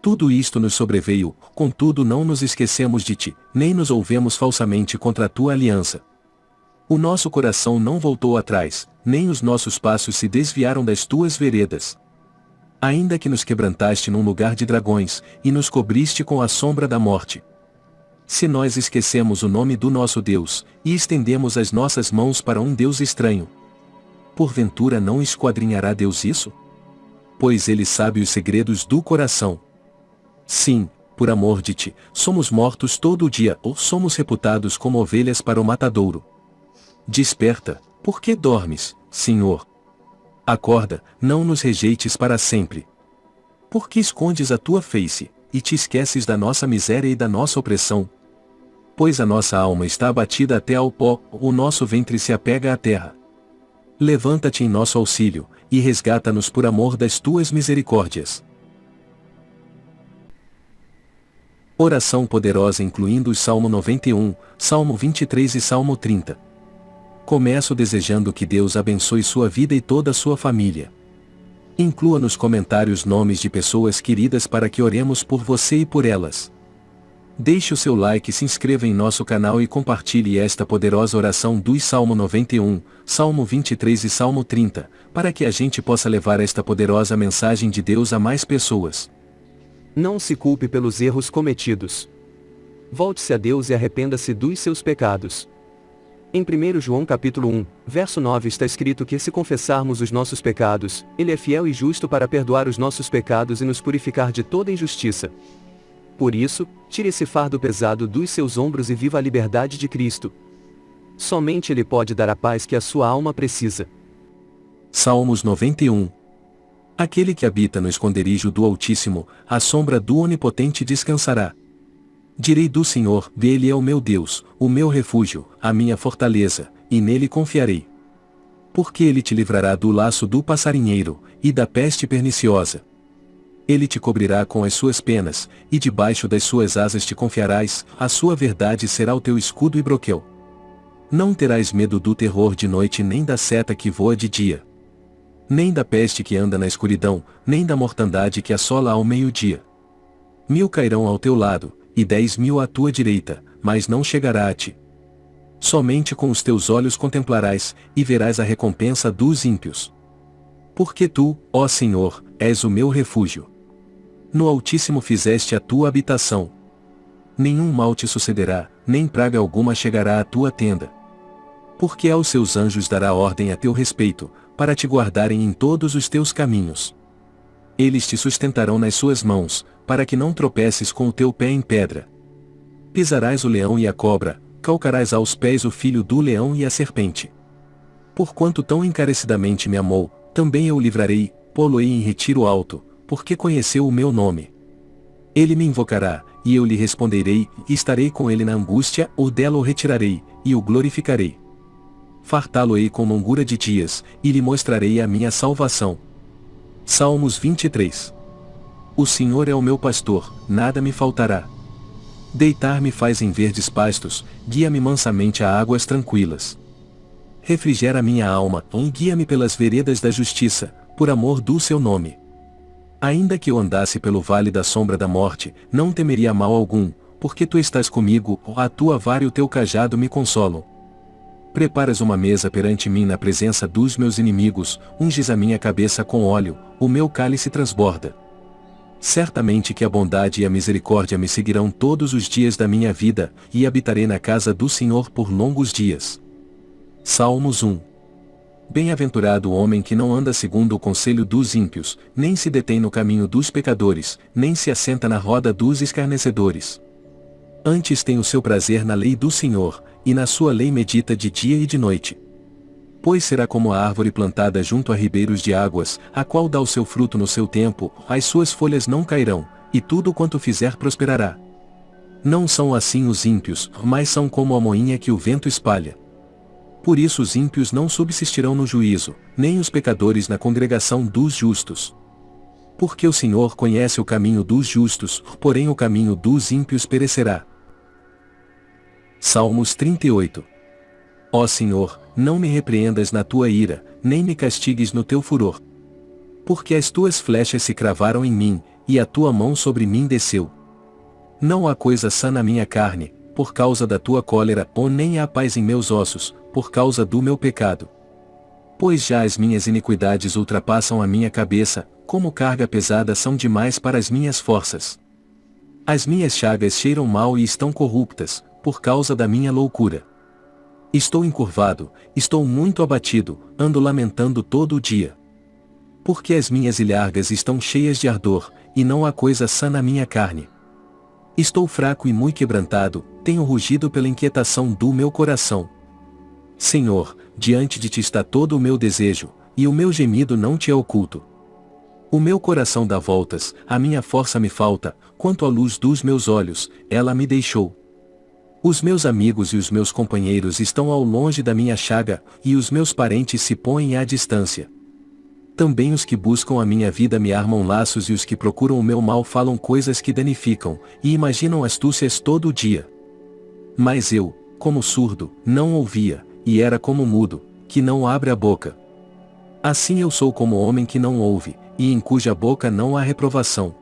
Tudo isto nos sobreveio, contudo não nos esquecemos de ti, nem nos ouvemos falsamente contra a tua aliança. O nosso coração não voltou atrás, nem os nossos passos se desviaram das tuas veredas. Ainda que nos quebrantaste num lugar de dragões, e nos cobriste com a sombra da morte. Se nós esquecemos o nome do nosso Deus, e estendemos as nossas mãos para um Deus estranho, porventura não esquadrinhará Deus isso? Pois ele sabe os segredos do coração. Sim, por amor de ti, somos mortos todo o dia ou somos reputados como ovelhas para o matadouro. Desperta, por que dormes, Senhor? Acorda, não nos rejeites para sempre. Por que escondes a tua face, e te esqueces da nossa miséria e da nossa opressão? Pois a nossa alma está abatida até ao pó, o nosso ventre se apega à terra. Levanta-te em nosso auxílio, e resgata-nos por amor das tuas misericórdias. Oração poderosa incluindo o Salmo 91, Salmo 23 e Salmo 30. Começo desejando que Deus abençoe sua vida e toda a sua família. Inclua nos comentários nomes de pessoas queridas para que oremos por você e por elas. Deixe o seu like, se inscreva em nosso canal e compartilhe esta poderosa oração dos Salmo 91, Salmo 23 e Salmo 30, para que a gente possa levar esta poderosa mensagem de Deus a mais pessoas. Não se culpe pelos erros cometidos. Volte-se a Deus e arrependa-se dos seus pecados. Em 1 João capítulo 1, verso 9 está escrito que se confessarmos os nossos pecados, Ele é fiel e justo para perdoar os nossos pecados e nos purificar de toda injustiça. Por isso, tire esse fardo pesado dos seus ombros e viva a liberdade de Cristo. Somente Ele pode dar a paz que a sua alma precisa. Salmos 91 Aquele que habita no esconderijo do Altíssimo, à sombra do Onipotente descansará. Direi do Senhor, dele é o meu Deus, o meu refúgio, a minha fortaleza, e nele confiarei. Porque ele te livrará do laço do passarinheiro, e da peste perniciosa. Ele te cobrirá com as suas penas, e debaixo das suas asas te confiarás, a sua verdade será o teu escudo e broquel. Não terás medo do terror de noite nem da seta que voa de dia. Nem da peste que anda na escuridão, nem da mortandade que assola ao meio-dia. Mil cairão ao teu lado, e dez mil à tua direita, mas não chegará a ti. Somente com os teus olhos contemplarás, e verás a recompensa dos ímpios. Porque tu, ó Senhor, és o meu refúgio. No Altíssimo fizeste a tua habitação. Nenhum mal te sucederá, nem praga alguma chegará à tua tenda. Porque aos seus anjos dará ordem a teu respeito, para te guardarem em todos os teus caminhos. Eles te sustentarão nas suas mãos, para que não tropeces com o teu pé em pedra. Pisarás o leão e a cobra, calcarás aos pés o filho do leão e a serpente. Porquanto tão encarecidamente me amou, também eu o livrarei, pô-lo-ei em retiro alto, porque conheceu o meu nome. Ele me invocará, e eu lhe responderei, e estarei com ele na angústia, ou dela o retirarei, e o glorificarei. Fartá-lo-ei com longura de dias, e lhe mostrarei a minha salvação. Salmos 23 o Senhor é o meu pastor, nada me faltará. Deitar-me faz em verdes pastos, guia-me mansamente a águas tranquilas. Refrigera minha alma, guia-me pelas veredas da justiça, por amor do seu nome. Ainda que eu andasse pelo vale da sombra da morte, não temeria mal algum, porque tu estás comigo, a tua vara e o teu cajado me consolam. Preparas uma mesa perante mim na presença dos meus inimigos, unges a minha cabeça com óleo, o meu cálice transborda. Certamente que a bondade e a misericórdia me seguirão todos os dias da minha vida, e habitarei na casa do Senhor por longos dias. Salmos 1 Bem-aventurado o homem que não anda segundo o conselho dos ímpios, nem se detém no caminho dos pecadores, nem se assenta na roda dos escarnecedores. Antes tem o seu prazer na lei do Senhor, e na sua lei medita de dia e de noite pois será como a árvore plantada junto a ribeiros de águas, a qual dá o seu fruto no seu tempo, as suas folhas não cairão, e tudo quanto fizer prosperará. Não são assim os ímpios, mas são como a moinha que o vento espalha. Por isso os ímpios não subsistirão no juízo, nem os pecadores na congregação dos justos. Porque o Senhor conhece o caminho dos justos, porém o caminho dos ímpios perecerá. Salmos 38 Ó Senhor, não me repreendas na tua ira, nem me castigues no teu furor. Porque as tuas flechas se cravaram em mim, e a tua mão sobre mim desceu. Não há coisa sã na minha carne, por causa da tua cólera, ou nem há paz em meus ossos, por causa do meu pecado. Pois já as minhas iniquidades ultrapassam a minha cabeça, como carga pesada são demais para as minhas forças. As minhas chagas cheiram mal e estão corruptas, por causa da minha loucura. Estou encurvado, estou muito abatido, ando lamentando todo o dia. Porque as minhas ilhargas estão cheias de ardor, e não há coisa sã na minha carne. Estou fraco e muito quebrantado, tenho rugido pela inquietação do meu coração. Senhor, diante de ti está todo o meu desejo, e o meu gemido não te é oculto. O meu coração dá voltas, a minha força me falta, quanto à luz dos meus olhos, ela me deixou. Os meus amigos e os meus companheiros estão ao longe da minha chaga, e os meus parentes se põem à distância. Também os que buscam a minha vida me armam laços e os que procuram o meu mal falam coisas que danificam, e imaginam astúcias todo o dia. Mas eu, como surdo, não ouvia, e era como mudo, que não abre a boca. Assim eu sou como homem que não ouve, e em cuja boca não há reprovação.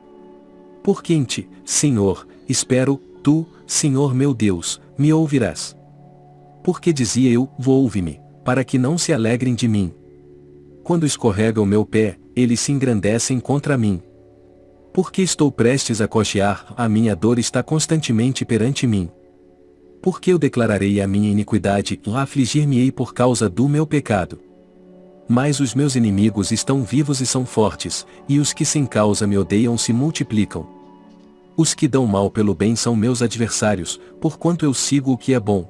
Porque em ti, Senhor, espero, tu, Senhor meu Deus, me ouvirás. Porque dizia eu, ouve-me, para que não se alegrem de mim, quando escorrega o meu pé, eles se engrandecem contra mim. Porque estou prestes a cochear, a minha dor está constantemente perante mim. Porque eu declararei a minha iniquidade, afligir-me-ei por causa do meu pecado. Mas os meus inimigos estão vivos e são fortes, e os que sem causa me odeiam se multiplicam. Os que dão mal pelo bem são meus adversários, porquanto eu sigo o que é bom.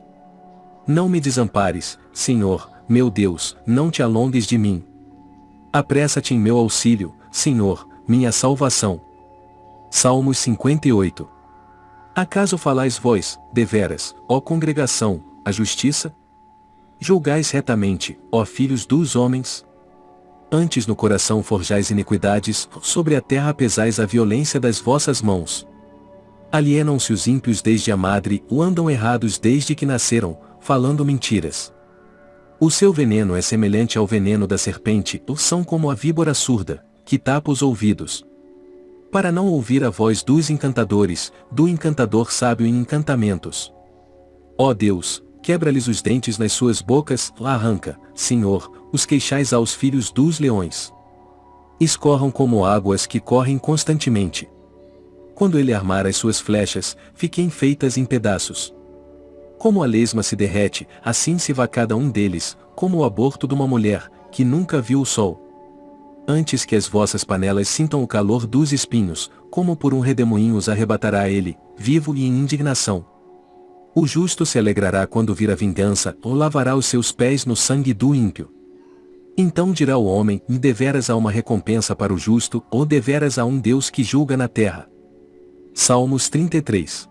Não me desampares, Senhor, meu Deus, não te alongues de mim. Apressa-te em meu auxílio, Senhor, minha salvação. Salmos 58. Acaso falais vós, deveras, ó congregação, a justiça? Julgais retamente, ó filhos dos homens? Antes no coração forjais iniquidades, sobre a terra pesais a violência das vossas mãos. Alienam-se os ímpios desde a madre, ou andam errados desde que nasceram, falando mentiras. O seu veneno é semelhante ao veneno da serpente, ou são como a víbora surda, que tapa os ouvidos. Para não ouvir a voz dos encantadores, do encantador sábio em encantamentos. Ó Deus, quebra-lhes os dentes nas suas bocas, arranca, Senhor, os queixais aos filhos dos leões. Escorram como águas que correm constantemente. Quando ele armar as suas flechas, fiquem feitas em pedaços. Como a lesma se derrete, assim se vá cada um deles, como o aborto de uma mulher, que nunca viu o sol. Antes que as vossas panelas sintam o calor dos espinhos, como por um redemoinho os arrebatará ele, vivo e em indignação. O justo se alegrará quando vir a vingança, ou lavará os seus pés no sangue do ímpio. Então dirá o homem, deveras há uma recompensa para o justo, ou deveras há um Deus que julga na terra. Salmos 33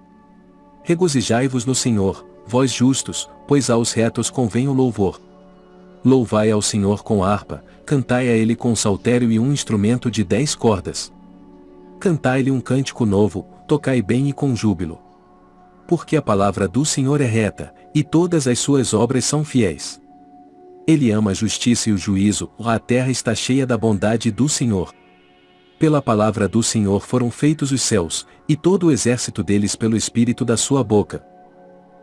Regozijai-vos no Senhor, vós justos, pois aos retos convém o louvor. Louvai ao Senhor com harpa, cantai a ele com saltério e um instrumento de dez cordas. Cantai-lhe um cântico novo, tocai bem e com júbilo. Porque a palavra do Senhor é reta, e todas as suas obras são fiéis. Ele ama a justiça e o juízo, a terra está cheia da bondade do Senhor. Pela palavra do Senhor foram feitos os céus, e todo o exército deles pelo espírito da sua boca.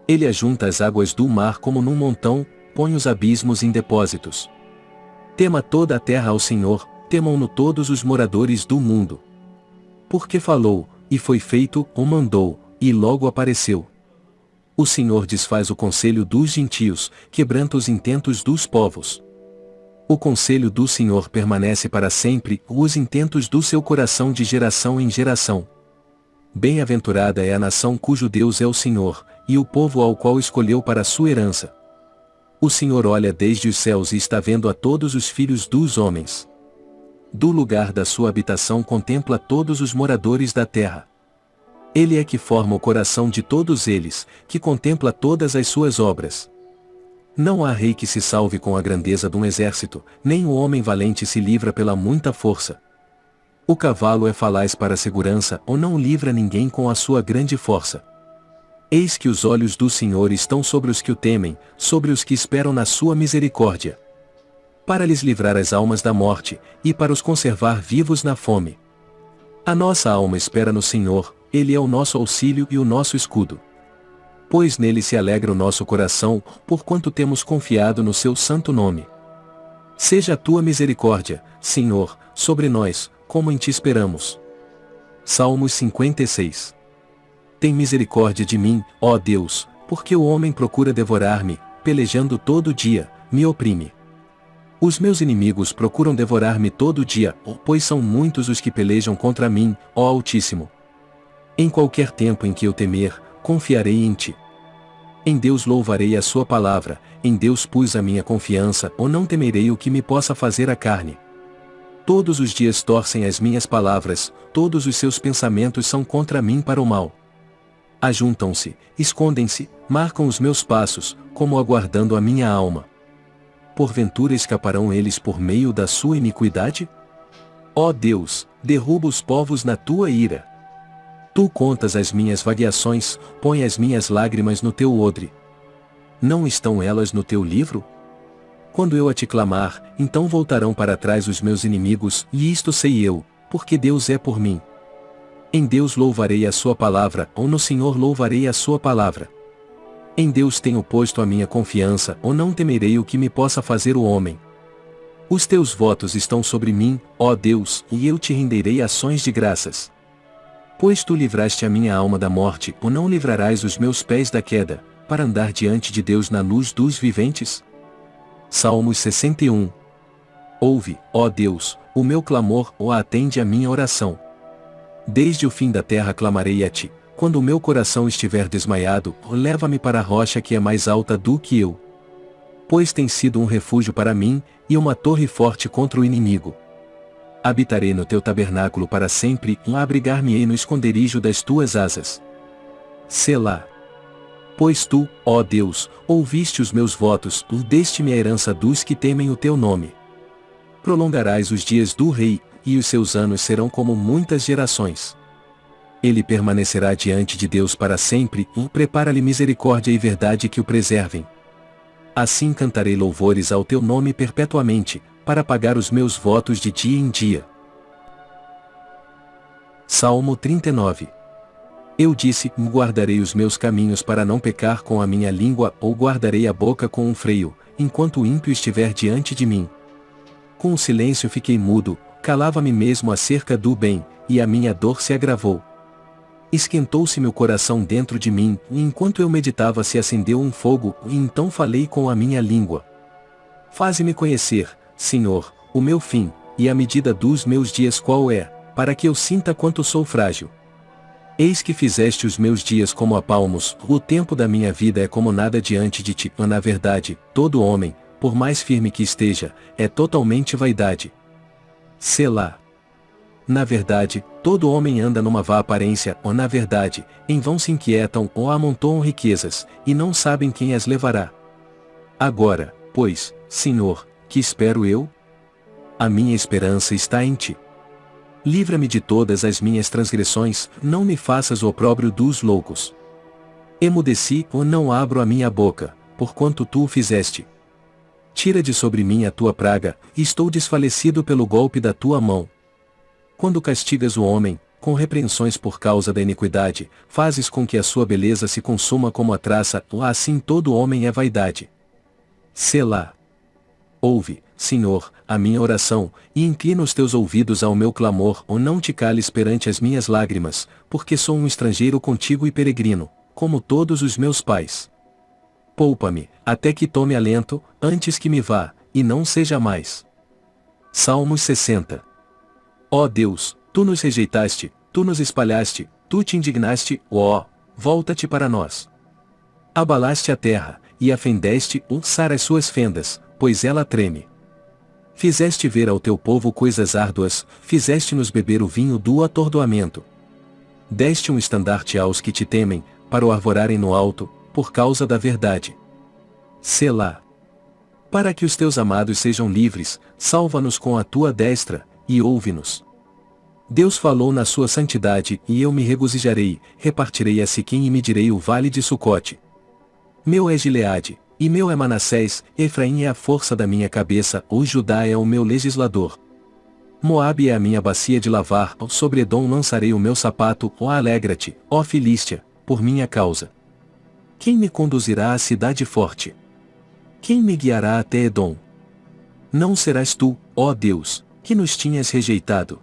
Ele ajunta as águas do mar como num montão, põe os abismos em depósitos. Tema toda a terra ao Senhor, temam-no todos os moradores do mundo. Porque falou, e foi feito, ou mandou, e logo apareceu. O Senhor desfaz o conselho dos gentios, quebranta os intentos dos povos. O conselho do Senhor permanece para sempre, os intentos do seu coração de geração em geração. Bem-aventurada é a nação cujo Deus é o Senhor, e o povo ao qual escolheu para sua herança. O Senhor olha desde os céus e está vendo a todos os filhos dos homens. Do lugar da sua habitação contempla todos os moradores da terra. Ele é que forma o coração de todos eles, que contempla todas as suas obras. Não há rei que se salve com a grandeza de um exército, nem o homem valente se livra pela muita força. O cavalo é falaz para a segurança ou não livra ninguém com a sua grande força. Eis que os olhos do Senhor estão sobre os que o temem, sobre os que esperam na sua misericórdia. Para lhes livrar as almas da morte, e para os conservar vivos na fome. A nossa alma espera no Senhor, Ele é o nosso auxílio e o nosso escudo. Pois nele se alegra o nosso coração, porquanto temos confiado no seu santo nome. Seja a tua misericórdia, Senhor, sobre nós, como em ti esperamos. Salmos 56 tem misericórdia de mim, ó Deus, porque o homem procura devorar-me, pelejando todo dia, me oprime. Os meus inimigos procuram devorar-me todo dia, pois são muitos os que pelejam contra mim, ó Altíssimo. Em qualquer tempo em que eu temer, confiarei em ti. Em Deus louvarei a sua palavra, em Deus pus a minha confiança, ou não temerei o que me possa fazer a carne. Todos os dias torcem as minhas palavras, todos os seus pensamentos são contra mim para o mal. Ajuntam-se, escondem-se, marcam os meus passos, como aguardando a minha alma. Porventura escaparão eles por meio da sua iniquidade? Ó Deus, derruba os povos na tua ira. Tu contas as minhas variações, põe as minhas lágrimas no teu odre. Não estão elas no teu livro? Quando eu a te clamar, então voltarão para trás os meus inimigos, e isto sei eu, porque Deus é por mim. Em Deus louvarei a sua palavra, ou no Senhor louvarei a sua palavra. Em Deus tenho posto a minha confiança, ou não temerei o que me possa fazer o homem. Os teus votos estão sobre mim, ó Deus, e eu te renderei ações de graças. Pois tu livraste a minha alma da morte, ou não livrarás os meus pés da queda, para andar diante de Deus na luz dos viventes? Salmos 61 Ouve, ó Deus, o meu clamor, ou atende a minha oração. Desde o fim da terra clamarei a ti, quando o meu coração estiver desmaiado, leva-me para a rocha que é mais alta do que eu. Pois tem sido um refúgio para mim, e uma torre forte contra o inimigo. Habitarei no teu tabernáculo para sempre, abrigar-me-ei no esconderijo das tuas asas. Selá. Pois tu, ó Deus, ouviste os meus votos, deste-me a herança dos que temem o teu nome. Prolongarás os dias do rei, e os seus anos serão como muitas gerações. Ele permanecerá diante de Deus para sempre, e prepara-lhe misericórdia e verdade que o preservem. Assim cantarei louvores ao teu nome perpetuamente, para pagar os meus votos de dia em dia. Salmo 39 Eu disse: Guardarei os meus caminhos para não pecar com a minha língua, ou guardarei a boca com um freio, enquanto o ímpio estiver diante de mim. Com o silêncio fiquei mudo, calava-me mesmo acerca do bem, e a minha dor se agravou. Esquentou-se meu coração dentro de mim, e enquanto eu meditava se acendeu um fogo, e então falei com a minha língua. Faze-me conhecer, Senhor, o meu fim, e a medida dos meus dias qual é, para que eu sinta quanto sou frágil. Eis que fizeste os meus dias como a palmos, o tempo da minha vida é como nada diante de ti. Na verdade, todo homem, por mais firme que esteja, é totalmente vaidade. Selá. Na verdade, todo homem anda numa vã aparência, ou na verdade, em vão se inquietam ou amontoam riquezas, e não sabem quem as levará. Agora, pois, Senhor, que espero eu? A minha esperança está em ti. Livra-me de todas as minhas transgressões, não me faças o opróbrio dos loucos. Emudeci ou não abro a minha boca, porquanto tu o fizeste. Tira de sobre mim a tua praga, estou desfalecido pelo golpe da tua mão. Quando castigas o homem, com repreensões por causa da iniquidade, fazes com que a sua beleza se consuma como a traça, assim todo homem é vaidade. Selá. Ouve, Senhor, a minha oração, e inclina os teus ouvidos ao meu clamor, ou não te cales perante as minhas lágrimas, porque sou um estrangeiro contigo e peregrino, como todos os meus pais. Poupa-me, até que tome alento, antes que me vá, e não seja mais. Salmos 60 Ó Deus, tu nos rejeitaste, tu nos espalhaste, tu te indignaste, ó, volta-te para nós. Abalaste a terra, e afendeste ulçar as suas fendas, pois ela treme. Fizeste ver ao teu povo coisas árduas, fizeste-nos beber o vinho do atordoamento. Deste um estandarte aos que te temem, para o arvorarem no alto, por causa da verdade. Selá. Para que os teus amados sejam livres, salva-nos com a tua destra, e ouve-nos. Deus falou na sua santidade, e eu me regozijarei, repartirei a Siquim e medirei o vale de Sucote. Meu é Gileade, e meu é Manassés, Efraim é a força da minha cabeça, o Judá é o meu legislador. Moabe é a minha bacia de lavar, sobre Edom lançarei o meu sapato, ó alegra-te, ó Filístia, por minha causa. Quem me conduzirá à cidade forte? Quem me guiará até Edom? Não serás tu, ó Deus, que nos tinhas rejeitado.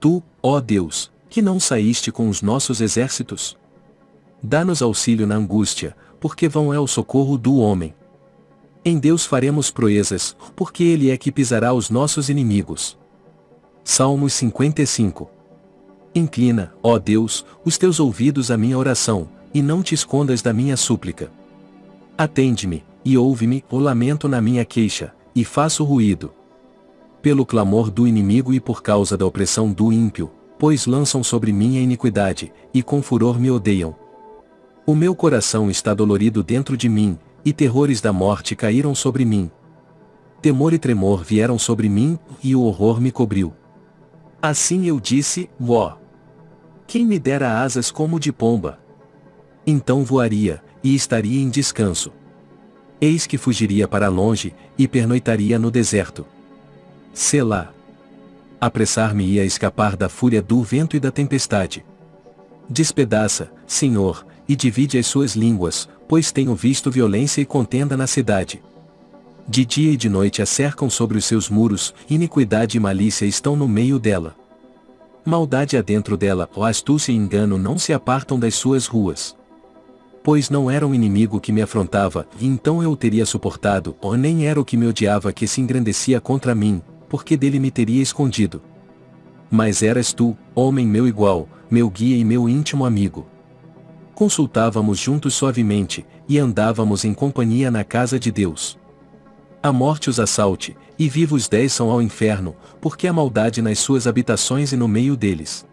Tu, ó Deus, que não saíste com os nossos exércitos? Dá-nos auxílio na angústia, porque vão é o socorro do homem. Em Deus faremos proezas, porque Ele é que pisará os nossos inimigos. Salmos 55 Inclina, ó Deus, os teus ouvidos à minha oração, e não te escondas da minha súplica. Atende-me, e ouve-me, o lamento na minha queixa, e faço ruído. Pelo clamor do inimigo e por causa da opressão do ímpio, pois lançam sobre mim a iniquidade, e com furor me odeiam. O meu coração está dolorido dentro de mim, e terrores da morte caíram sobre mim. Temor e tremor vieram sobre mim, e o horror me cobriu. Assim eu disse, ó. Quem me dera asas como de pomba? Então voaria, e estaria em descanso. Eis que fugiria para longe, e pernoitaria no deserto. Selá. Apressar-me-ia a escapar da fúria do vento e da tempestade. Despedaça, Senhor, e divide as suas línguas, pois tenho visto violência e contenda na cidade. De dia e de noite a cercam sobre os seus muros, iniquidade e malícia estão no meio dela. Maldade há dentro dela, ó astúcia e engano não se apartam das suas ruas pois não era um inimigo que me afrontava, e então eu o teria suportado, ou nem era o que me odiava que se engrandecia contra mim, porque dele me teria escondido. Mas eras tu, homem meu igual, meu guia e meu íntimo amigo. Consultávamos juntos suavemente, e andávamos em companhia na casa de Deus. A morte os assalte, e vivos dez são ao inferno, porque a maldade nas suas habitações e no meio deles.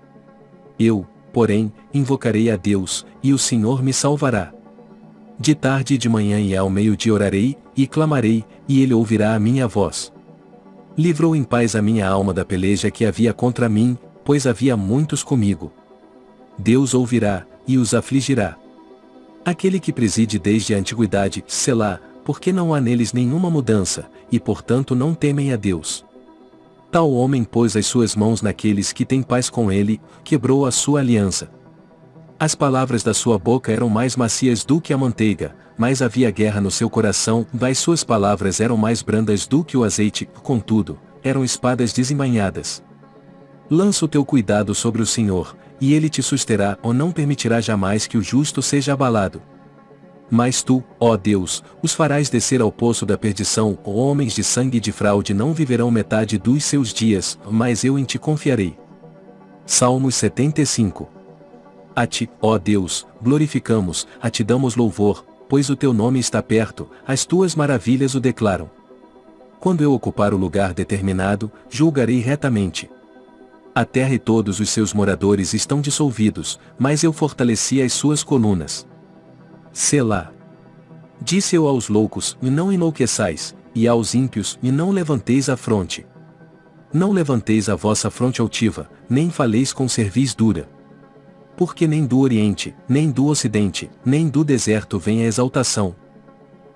Eu, porém, invocarei a Deus, e o Senhor me salvará. De tarde e de manhã e ao meio-dia orarei, e clamarei, e ele ouvirá a minha voz. Livrou em paz a minha alma da peleja que havia contra mim, pois havia muitos comigo. Deus ouvirá, e os afligirá. Aquele que preside desde a antiguidade, Selá, porque não há neles nenhuma mudança, e portanto não temem a Deus. Tal homem pôs as suas mãos naqueles que têm paz com ele, quebrou a sua aliança. As palavras da sua boca eram mais macias do que a manteiga, mas havia guerra no seu coração, das suas palavras eram mais brandas do que o azeite, contudo, eram espadas desembainhadas. Lança o teu cuidado sobre o Senhor, e ele te susterá ou não permitirá jamais que o justo seja abalado. Mas tu, ó Deus, os farás descer ao poço da perdição, homens de sangue e de fraude não viverão metade dos seus dias, mas eu em ti confiarei. Salmos 75 A ti, ó Deus, glorificamos, a ti damos louvor, pois o teu nome está perto, as tuas maravilhas o declaram. Quando eu ocupar o lugar determinado, julgarei retamente. A terra e todos os seus moradores estão dissolvidos, mas eu fortaleci as suas colunas. Selá. Disse eu aos loucos, e não enlouqueçais, e aos ímpios, e não levanteis a fronte. Não levanteis a vossa fronte altiva, nem faleis com cerviz dura. Porque nem do Oriente, nem do Ocidente, nem do deserto vem a exaltação.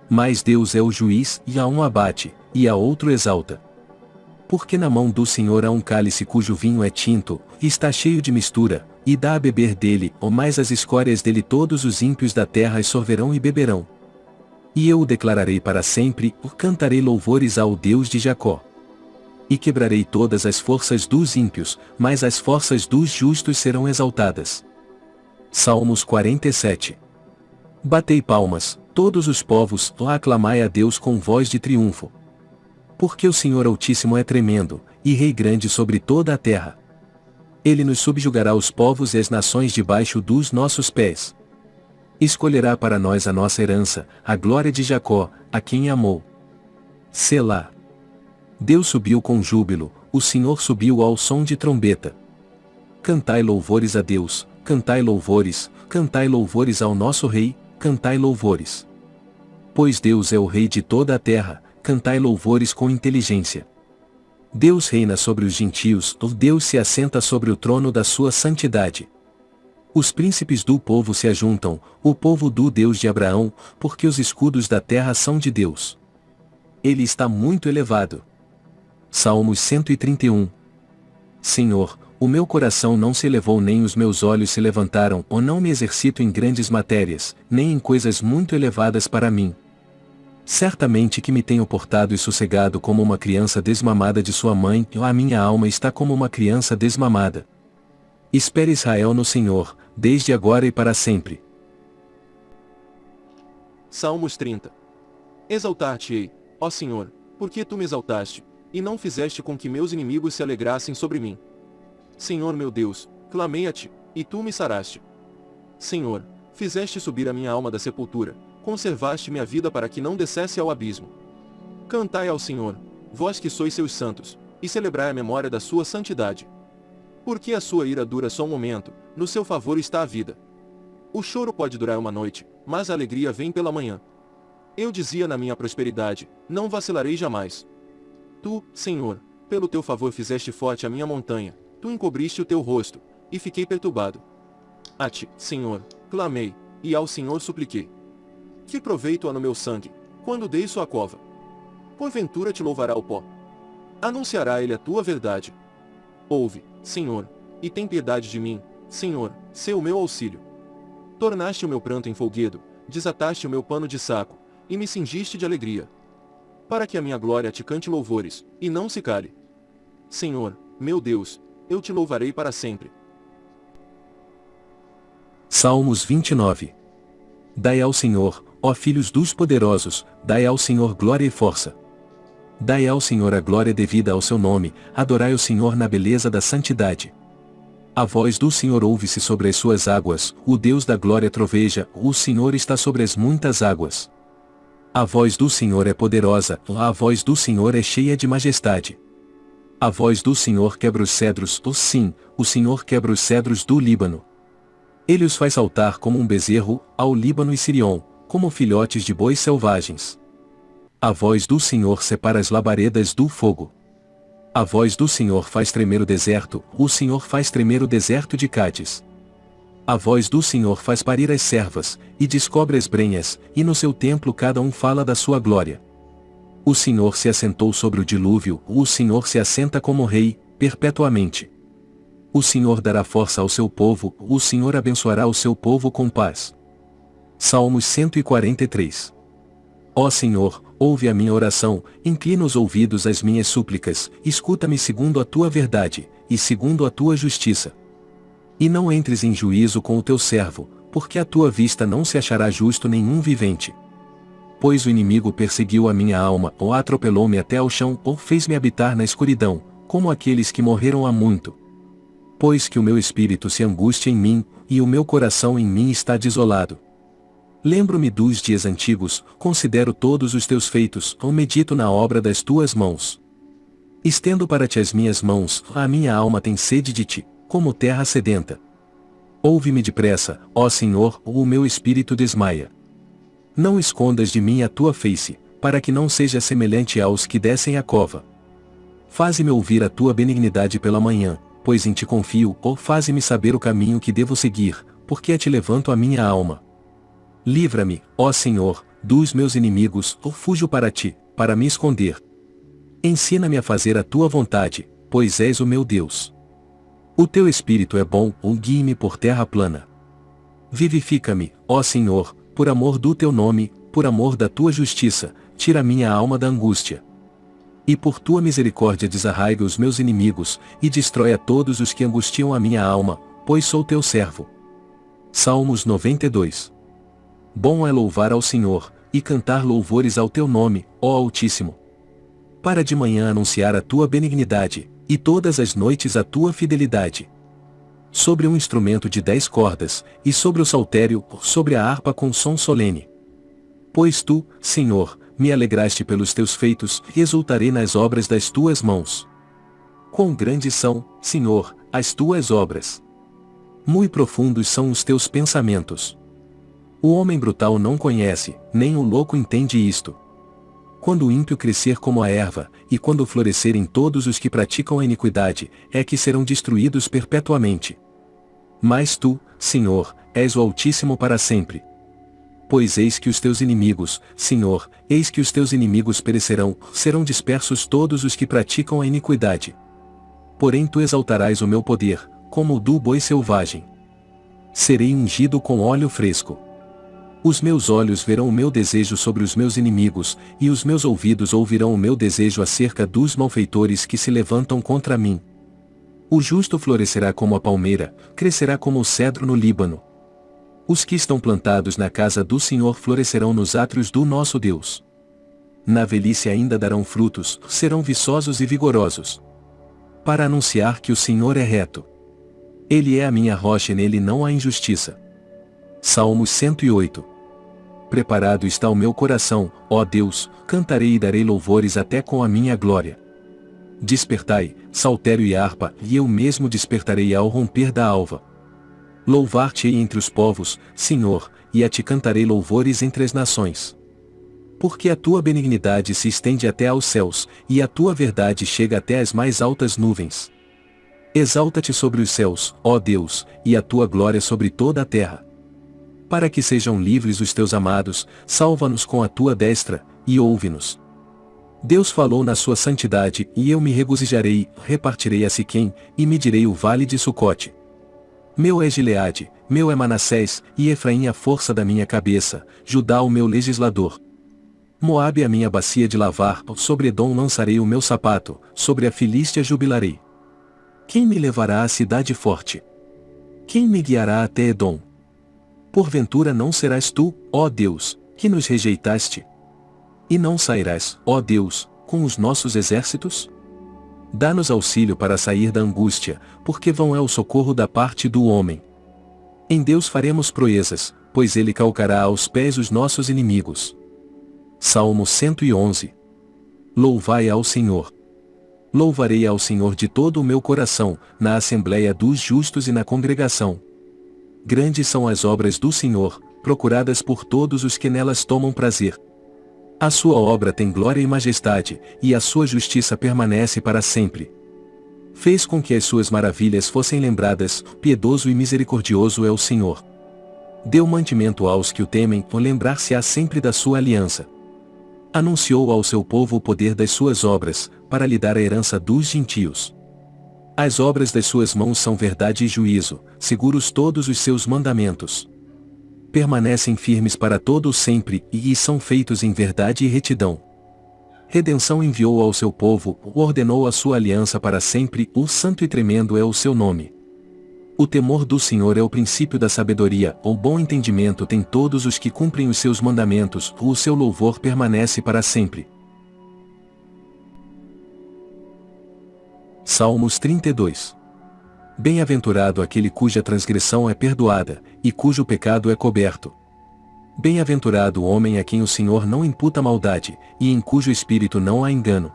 Mas Deus é o juiz, e a um abate, e a outro exalta. Porque na mão do Senhor há um cálice cujo vinho é tinto, e está cheio de mistura, e dá a beber dele, ou mais as escórias dele todos os ímpios da terra e sorverão e beberão. E eu o declararei para sempre, o cantarei louvores ao Deus de Jacó. E quebrarei todas as forças dos ímpios, mas as forças dos justos serão exaltadas. Salmos 47 Batei palmas, todos os povos, ó aclamai a Deus com voz de triunfo. Porque o Senhor Altíssimo é tremendo, e Rei grande sobre toda a terra. Ele nos subjugará os povos e as nações debaixo dos nossos pés. Escolherá para nós a nossa herança, a glória de Jacó, a quem amou. Selá. Deus subiu com júbilo, o Senhor subiu ao som de trombeta. Cantai louvores a Deus, cantai louvores, cantai louvores ao nosso Rei, cantai louvores. Pois Deus é o Rei de toda a terra, cantai louvores com inteligência. Deus reina sobre os gentios, Deus se assenta sobre o trono da sua santidade. Os príncipes do povo se ajuntam, o povo do Deus de Abraão, porque os escudos da terra são de Deus. Ele está muito elevado. Salmos 131 Senhor, o meu coração não se elevou nem os meus olhos se levantaram, ou não me exercito em grandes matérias, nem em coisas muito elevadas para mim. Certamente que me tenho portado e sossegado como uma criança desmamada de sua mãe, e a minha alma está como uma criança desmamada. Espere Israel no Senhor, desde agora e para sempre. Salmos 30 Exaltar-te-ei, ó Senhor, porque tu me exaltaste, e não fizeste com que meus inimigos se alegrassem sobre mim. Senhor meu Deus, clamei a ti, e tu me saraste. Senhor, fizeste subir a minha alma da sepultura, conservaste minha vida para que não descesse ao abismo. Cantai ao Senhor, vós que sois seus santos, e celebrai a memória da sua santidade. Porque a sua ira dura só um momento, no seu favor está a vida. O choro pode durar uma noite, mas a alegria vem pela manhã. Eu dizia na minha prosperidade, não vacilarei jamais. Tu, Senhor, pelo teu favor fizeste forte a minha montanha, tu encobriste o teu rosto, e fiquei perturbado. A ti, Senhor, clamei, e ao Senhor supliquei. Que proveito há no meu sangue, quando dei sua cova? Porventura te louvará o pó. Anunciará ele a tua verdade. Ouve, Senhor, e tem piedade de mim, Senhor, o meu auxílio. Tornaste o meu pranto em folguedo, desataste o meu pano de saco, e me cingiste de alegria. Para que a minha glória te cante louvores, e não se cale. Senhor, meu Deus, eu te louvarei para sempre. Salmos 29 Dai ao Senhor, ó filhos dos poderosos, dai ao Senhor glória e força. Dai ao Senhor a glória devida ao seu nome, adorai o Senhor na beleza da santidade. A voz do Senhor ouve-se sobre as suas águas, o Deus da glória troveja, o Senhor está sobre as muitas águas. A voz do Senhor é poderosa, a voz do Senhor é cheia de majestade. A voz do Senhor quebra os cedros, oh sim, o Senhor quebra os cedros do Líbano. Ele os faz saltar como um bezerro, ao Líbano e Sirion, como filhotes de bois selvagens. A voz do Senhor separa as labaredas do fogo. A voz do Senhor faz tremer o deserto, o Senhor faz tremer o deserto de Cádiz. A voz do Senhor faz parir as servas, e descobre as brenhas, e no seu templo cada um fala da sua glória. O Senhor se assentou sobre o dilúvio, o Senhor se assenta como rei, perpetuamente. O Senhor dará força ao seu povo, o Senhor abençoará o seu povo com paz. Salmos 143 Ó Senhor, ouve a minha oração, inclina os ouvidos às minhas súplicas, escuta-me segundo a tua verdade, e segundo a tua justiça. E não entres em juízo com o teu servo, porque a tua vista não se achará justo nenhum vivente. Pois o inimigo perseguiu a minha alma, ou atropelou-me até ao chão, ou fez-me habitar na escuridão, como aqueles que morreram há muito. Pois que o meu espírito se angustia em mim, e o meu coração em mim está desolado. Lembro-me dos dias antigos, considero todos os teus feitos, ou medito na obra das tuas mãos. Estendo para ti as minhas mãos, a minha alma tem sede de ti como terra sedenta. Ouve-me depressa, ó Senhor, ou o meu espírito desmaia. Não escondas de mim a tua face, para que não seja semelhante aos que descem a cova. Faze-me ouvir a tua benignidade pela manhã, pois em ti confio, ou faze-me saber o caminho que devo seguir, porque a ti levanto a minha alma. Livra-me, ó Senhor, dos meus inimigos, ou fujo para ti, para me esconder. Ensina-me a fazer a tua vontade, pois és o meu Deus. O teu espírito é bom, ou guie-me por terra plana. Vivifica-me, ó Senhor, por amor do teu nome, por amor da tua justiça, tira minha alma da angústia. E por tua misericórdia desarraiga os meus inimigos, e destrói a todos os que angustiam a minha alma, pois sou teu servo. Salmos 92 Bom é louvar ao Senhor, e cantar louvores ao teu nome, ó Altíssimo. Para de manhã anunciar a tua benignidade, e todas as noites a tua fidelidade. Sobre um instrumento de dez cordas, e sobre o saltério, sobre a harpa com som solene. Pois tu, Senhor, me alegraste pelos teus feitos, e exultarei nas obras das tuas mãos. Quão grandes são, Senhor, as tuas obras! Muito profundos são os teus pensamentos. O homem brutal não conhece, nem o louco entende isto quando o ímpio crescer como a erva, e quando florescerem todos os que praticam a iniquidade, é que serão destruídos perpetuamente. Mas tu, Senhor, és o Altíssimo para sempre. Pois eis que os teus inimigos, Senhor, eis que os teus inimigos perecerão, serão dispersos todos os que praticam a iniquidade. Porém tu exaltarás o meu poder, como o do boi selvagem. Serei ungido com óleo fresco. Os meus olhos verão o meu desejo sobre os meus inimigos, e os meus ouvidos ouvirão o meu desejo acerca dos malfeitores que se levantam contra mim. O justo florescerá como a palmeira, crescerá como o cedro no Líbano. Os que estão plantados na casa do Senhor florescerão nos átrios do nosso Deus. Na velhice ainda darão frutos, serão viçosos e vigorosos. Para anunciar que o Senhor é reto. Ele é a minha rocha e nele não há injustiça. Salmos 108 Preparado está o meu coração, ó Deus, cantarei e darei louvores até com a minha glória. Despertai, saltério e harpa, e eu mesmo despertarei ao romper da alva. Louvar-te-ei entre os povos, Senhor, e a ti cantarei louvores entre as nações. Porque a tua benignidade se estende até aos céus, e a tua verdade chega até as mais altas nuvens. Exalta-te sobre os céus, ó Deus, e a tua glória sobre toda a terra. Para que sejam livres os teus amados, salva-nos com a tua destra, e ouve-nos. Deus falou na sua santidade, e eu me regozijarei, repartirei a Siquém, e medirei o vale de Sucote. Meu é Gileade, meu é Manassés, e Efraim a força da minha cabeça, Judá o meu legislador. Moabe a minha bacia de lavar, sobre Edom lançarei o meu sapato, sobre a Filístia jubilarei. Quem me levará à cidade forte? Quem me guiará até Edom? Porventura não serás tu, ó Deus, que nos rejeitaste? E não sairás, ó Deus, com os nossos exércitos? Dá-nos auxílio para sair da angústia, porque vão é o socorro da parte do homem. Em Deus faremos proezas, pois ele calcará aos pés os nossos inimigos. Salmo 111. Louvai ao Senhor. Louvarei ao Senhor de todo o meu coração, na assembléia dos justos e na congregação. Grandes são as obras do Senhor, procuradas por todos os que nelas tomam prazer. A sua obra tem glória e majestade, e a sua justiça permanece para sempre. Fez com que as suas maravilhas fossem lembradas, piedoso e misericordioso é o Senhor. Deu mantimento aos que o temem, lembrar-se-á sempre da sua aliança anunciou ao seu povo o poder das suas obras, para lhe dar a herança dos gentios. As obras das suas mãos são verdade e juízo, seguros todos os seus mandamentos. Permanecem firmes para todo o sempre, e são feitos em verdade e retidão. Redenção enviou ao seu povo, ordenou a sua aliança para sempre, o santo e tremendo é o seu nome. O temor do Senhor é o princípio da sabedoria, o bom entendimento tem todos os que cumprem os seus mandamentos, o seu louvor permanece para sempre. Salmos 32 Bem-aventurado aquele cuja transgressão é perdoada, e cujo pecado é coberto. Bem-aventurado o homem a quem o Senhor não imputa maldade, e em cujo espírito não há engano.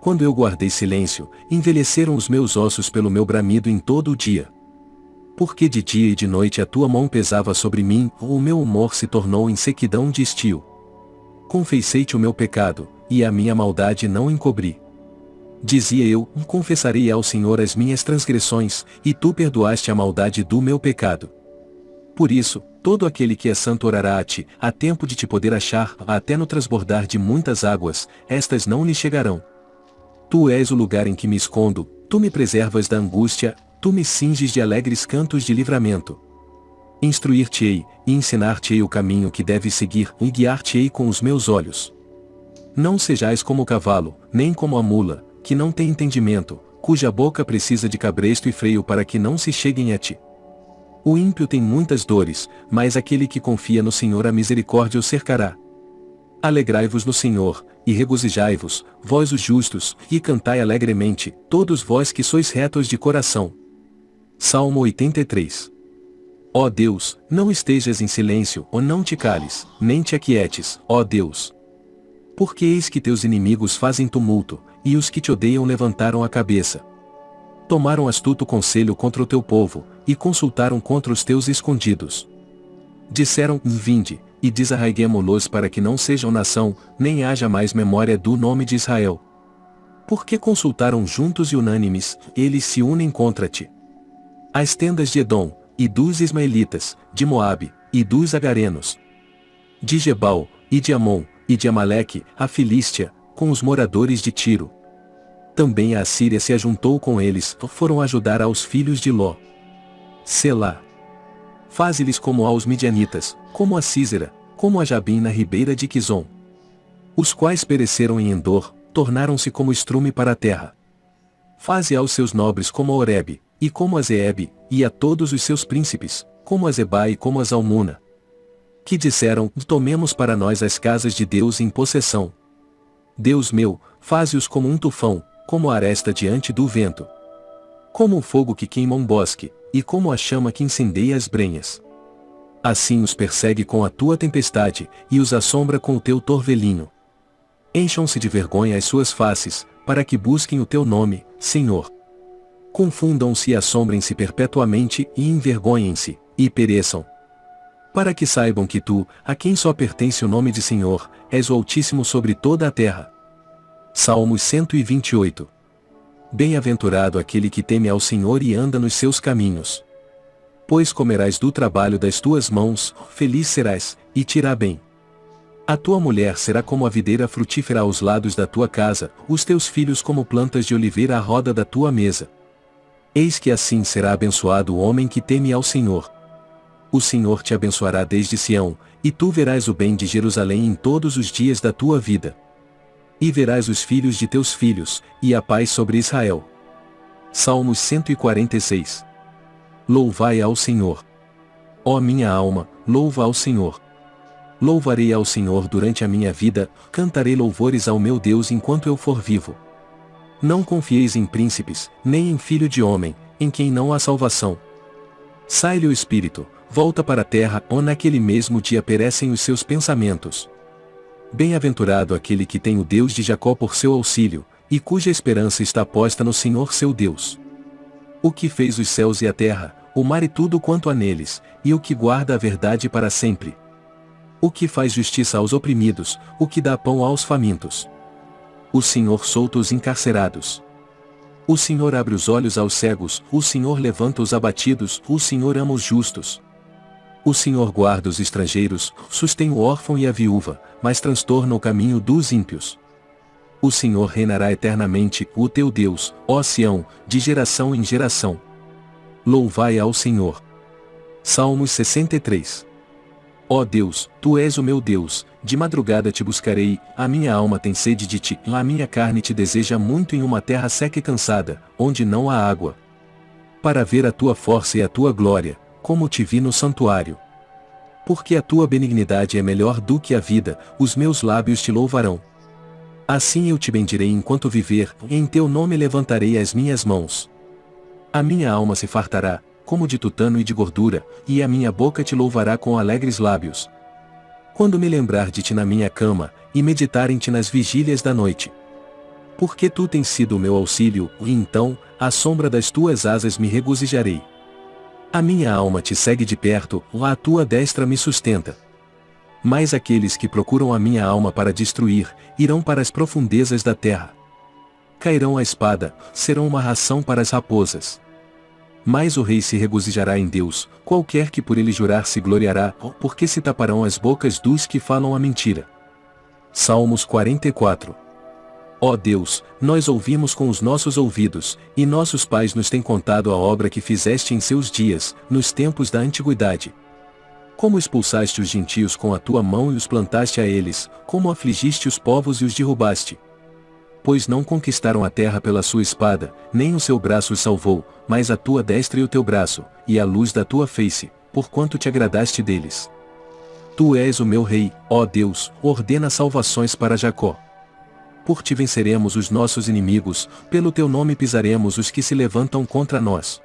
Quando eu guardei silêncio, envelheceram os meus ossos pelo meu bramido em todo o dia porque de dia e de noite a tua mão pesava sobre mim, o meu humor se tornou em sequidão de estio. Confessei-te o meu pecado, e a minha maldade não encobri. Dizia eu, confessarei ao Senhor as minhas transgressões, e tu perdoaste a maldade do meu pecado. Por isso, todo aquele que é santo orará a ti, a tempo de te poder achar, até no transbordar de muitas águas, estas não lhe chegarão. Tu és o lugar em que me escondo, tu me preservas da angústia, tu me cinges de alegres cantos de livramento. Instruir-te-ei, e ensinar-te-ei o caminho que deves seguir, e guiar-te-ei com os meus olhos. Não sejais como o cavalo, nem como a mula, que não tem entendimento, cuja boca precisa de cabresto e freio para que não se cheguem a ti. O ímpio tem muitas dores, mas aquele que confia no Senhor a misericórdia o cercará. Alegrai-vos no Senhor, e regozijai-vos, vós os justos, e cantai alegremente, todos vós que sois retos de coração. Salmo 83 Ó Deus, não estejas em silêncio, ou não te cales, nem te aquietes, ó Deus. Porque eis que teus inimigos fazem tumulto, e os que te odeiam levantaram a cabeça. Tomaram astuto conselho contra o teu povo, e consultaram contra os teus escondidos. Disseram, vinde, e desarraiguemo-los para que não sejam nação, nem haja mais memória do nome de Israel. Porque consultaram juntos e unânimes, eles se unem contra ti. As tendas de Edom, e dos Ismaelitas, de Moabe, e dos Agarenos. De Gebal, e de Amon, e de Amaleque, a Filístia, com os moradores de Tiro. Também a Assíria se ajuntou com eles, foram ajudar aos filhos de Ló. Selá. Faze-lhes como aos midianitas, como a Císera, como a Jabim na ribeira de Quizon. Os quais pereceram em Endor, tornaram-se como estrume para a terra. Faze aos seus nobres como a Oreb, e como a Zeeb, e a todos os seus príncipes, como a Zeba e como a Zalmuna. Que disseram, tomemos para nós as casas de Deus em possessão. Deus meu, faze-os como um tufão, como a aresta diante do vento. Como o fogo que queima um bosque, e como a chama que incendeia as brenhas. Assim os persegue com a tua tempestade, e os assombra com o teu torvelinho. Encham-se de vergonha as suas faces, para que busquem o teu nome, Senhor. Confundam-se e assombrem-se perpetuamente e envergonhem-se, e pereçam. Para que saibam que tu, a quem só pertence o nome de Senhor, és o Altíssimo sobre toda a terra. Salmos 128 Bem-aventurado aquele que teme ao Senhor e anda nos seus caminhos. Pois comerás do trabalho das tuas mãos, feliz serás, e te irá bem. A tua mulher será como a videira frutífera aos lados da tua casa, os teus filhos como plantas de oliveira à roda da tua mesa. Eis que assim será abençoado o homem que teme ao Senhor. O Senhor te abençoará desde Sião, e tu verás o bem de Jerusalém em todos os dias da tua vida. E verás os filhos de teus filhos, e a paz sobre Israel. Salmos 146 Louvai ao Senhor. Ó minha alma, louva ao Senhor. Louvarei ao Senhor durante a minha vida, cantarei louvores ao meu Deus enquanto eu for vivo. Não confieis em príncipes, nem em filho de homem, em quem não há salvação. Sai-lhe o espírito, volta para a terra, ou naquele mesmo dia perecem os seus pensamentos. Bem-aventurado aquele que tem o Deus de Jacó por seu auxílio, e cuja esperança está posta no Senhor seu Deus. O que fez os céus e a terra, o mar e tudo quanto há neles, e o que guarda a verdade para sempre. O que faz justiça aos oprimidos, o que dá pão aos famintos. O Senhor solta os encarcerados. O Senhor abre os olhos aos cegos, o Senhor levanta os abatidos, o Senhor ama os justos. O Senhor guarda os estrangeiros, sustém o órfão e a viúva, mas transtorna o caminho dos ímpios. O Senhor reinará eternamente, o teu Deus, ó Sião, de geração em geração. Louvai ao Senhor. Salmos 63 Ó Deus, Tu és o meu Deus, de madrugada te buscarei, a minha alma tem sede de ti, a minha carne te deseja muito em uma terra seca e cansada, onde não há água. Para ver a tua força e a tua glória, como te vi no santuário. Porque a tua benignidade é melhor do que a vida, os meus lábios te louvarão. Assim eu te bendirei enquanto viver, e em teu nome levantarei as minhas mãos. A minha alma se fartará, como de tutano e de gordura, e a minha boca te louvará com alegres lábios. Quando me lembrar de ti na minha cama, e meditar em ti nas vigílias da noite. Porque tu tens sido o meu auxílio, e então, à sombra das tuas asas me regozijarei. A minha alma te segue de perto, lá a tua destra me sustenta. Mas aqueles que procuram a minha alma para destruir, irão para as profundezas da terra. Cairão a espada, serão uma ração para as raposas. Mas o rei se regozijará em Deus, qualquer que por ele jurar se gloriará, porque se taparão as bocas dos que falam a mentira. Salmos 44 Ó Deus, nós ouvimos com os nossos ouvidos, e nossos pais nos têm contado a obra que fizeste em seus dias, nos tempos da antiguidade. Como expulsaste os gentios com a tua mão e os plantaste a eles, como afligiste os povos e os derrubaste. Pois não conquistaram a terra pela sua espada, nem o seu braço os salvou, mas a tua destra e o teu braço, e a luz da tua face, porquanto te agradaste deles. Tu és o meu rei, ó Deus, ordena salvações para Jacó por ti venceremos os nossos inimigos, pelo teu nome pisaremos os que se levantam contra nós.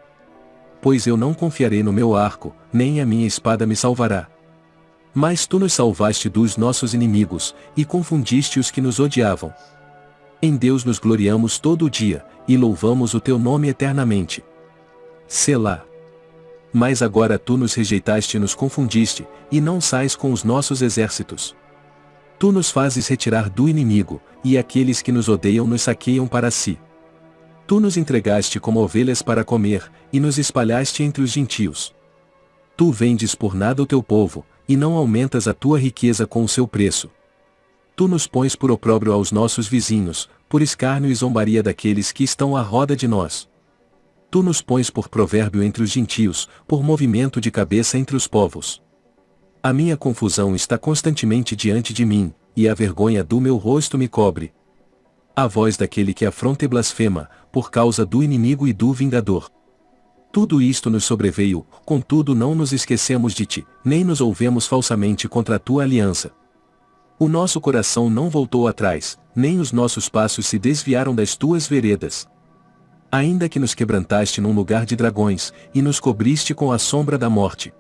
Pois eu não confiarei no meu arco, nem a minha espada me salvará. Mas tu nos salvaste dos nossos inimigos, e confundiste os que nos odiavam. Em Deus nos gloriamos todo o dia, e louvamos o teu nome eternamente. Selá. Mas agora tu nos rejeitaste e nos confundiste, e não sais com os nossos exércitos. Tu nos fazes retirar do inimigo, e aqueles que nos odeiam nos saqueiam para si. Tu nos entregaste como ovelhas para comer, e nos espalhaste entre os gentios. Tu vendes por nada o teu povo, e não aumentas a tua riqueza com o seu preço. Tu nos pões por opróbrio aos nossos vizinhos, por escárnio e zombaria daqueles que estão à roda de nós. Tu nos pões por provérbio entre os gentios, por movimento de cabeça entre os povos. A minha confusão está constantemente diante de mim, e a vergonha do meu rosto me cobre. A voz daquele que afronta e blasfema, por causa do inimigo e do vingador. Tudo isto nos sobreveio, contudo não nos esquecemos de ti, nem nos ouvemos falsamente contra a tua aliança. O nosso coração não voltou atrás, nem os nossos passos se desviaram das tuas veredas. Ainda que nos quebrantaste num lugar de dragões, e nos cobriste com a sombra da morte.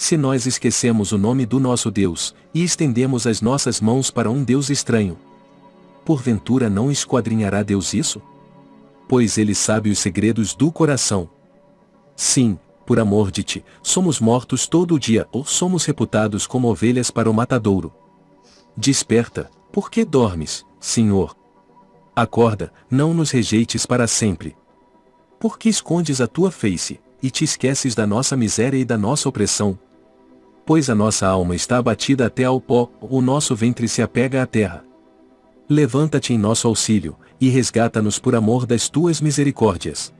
Se nós esquecemos o nome do nosso Deus, e estendemos as nossas mãos para um Deus estranho, porventura não esquadrinhará Deus isso? Pois ele sabe os segredos do coração. Sim, por amor de ti, somos mortos todo o dia ou somos reputados como ovelhas para o matadouro. Desperta, por que dormes, Senhor? Acorda, não nos rejeites para sempre. Por que escondes a tua face, e te esqueces da nossa miséria e da nossa opressão? Pois a nossa alma está abatida até ao pó, o nosso ventre se apega à terra. Levanta-te em nosso auxílio, e resgata-nos por amor das tuas misericórdias.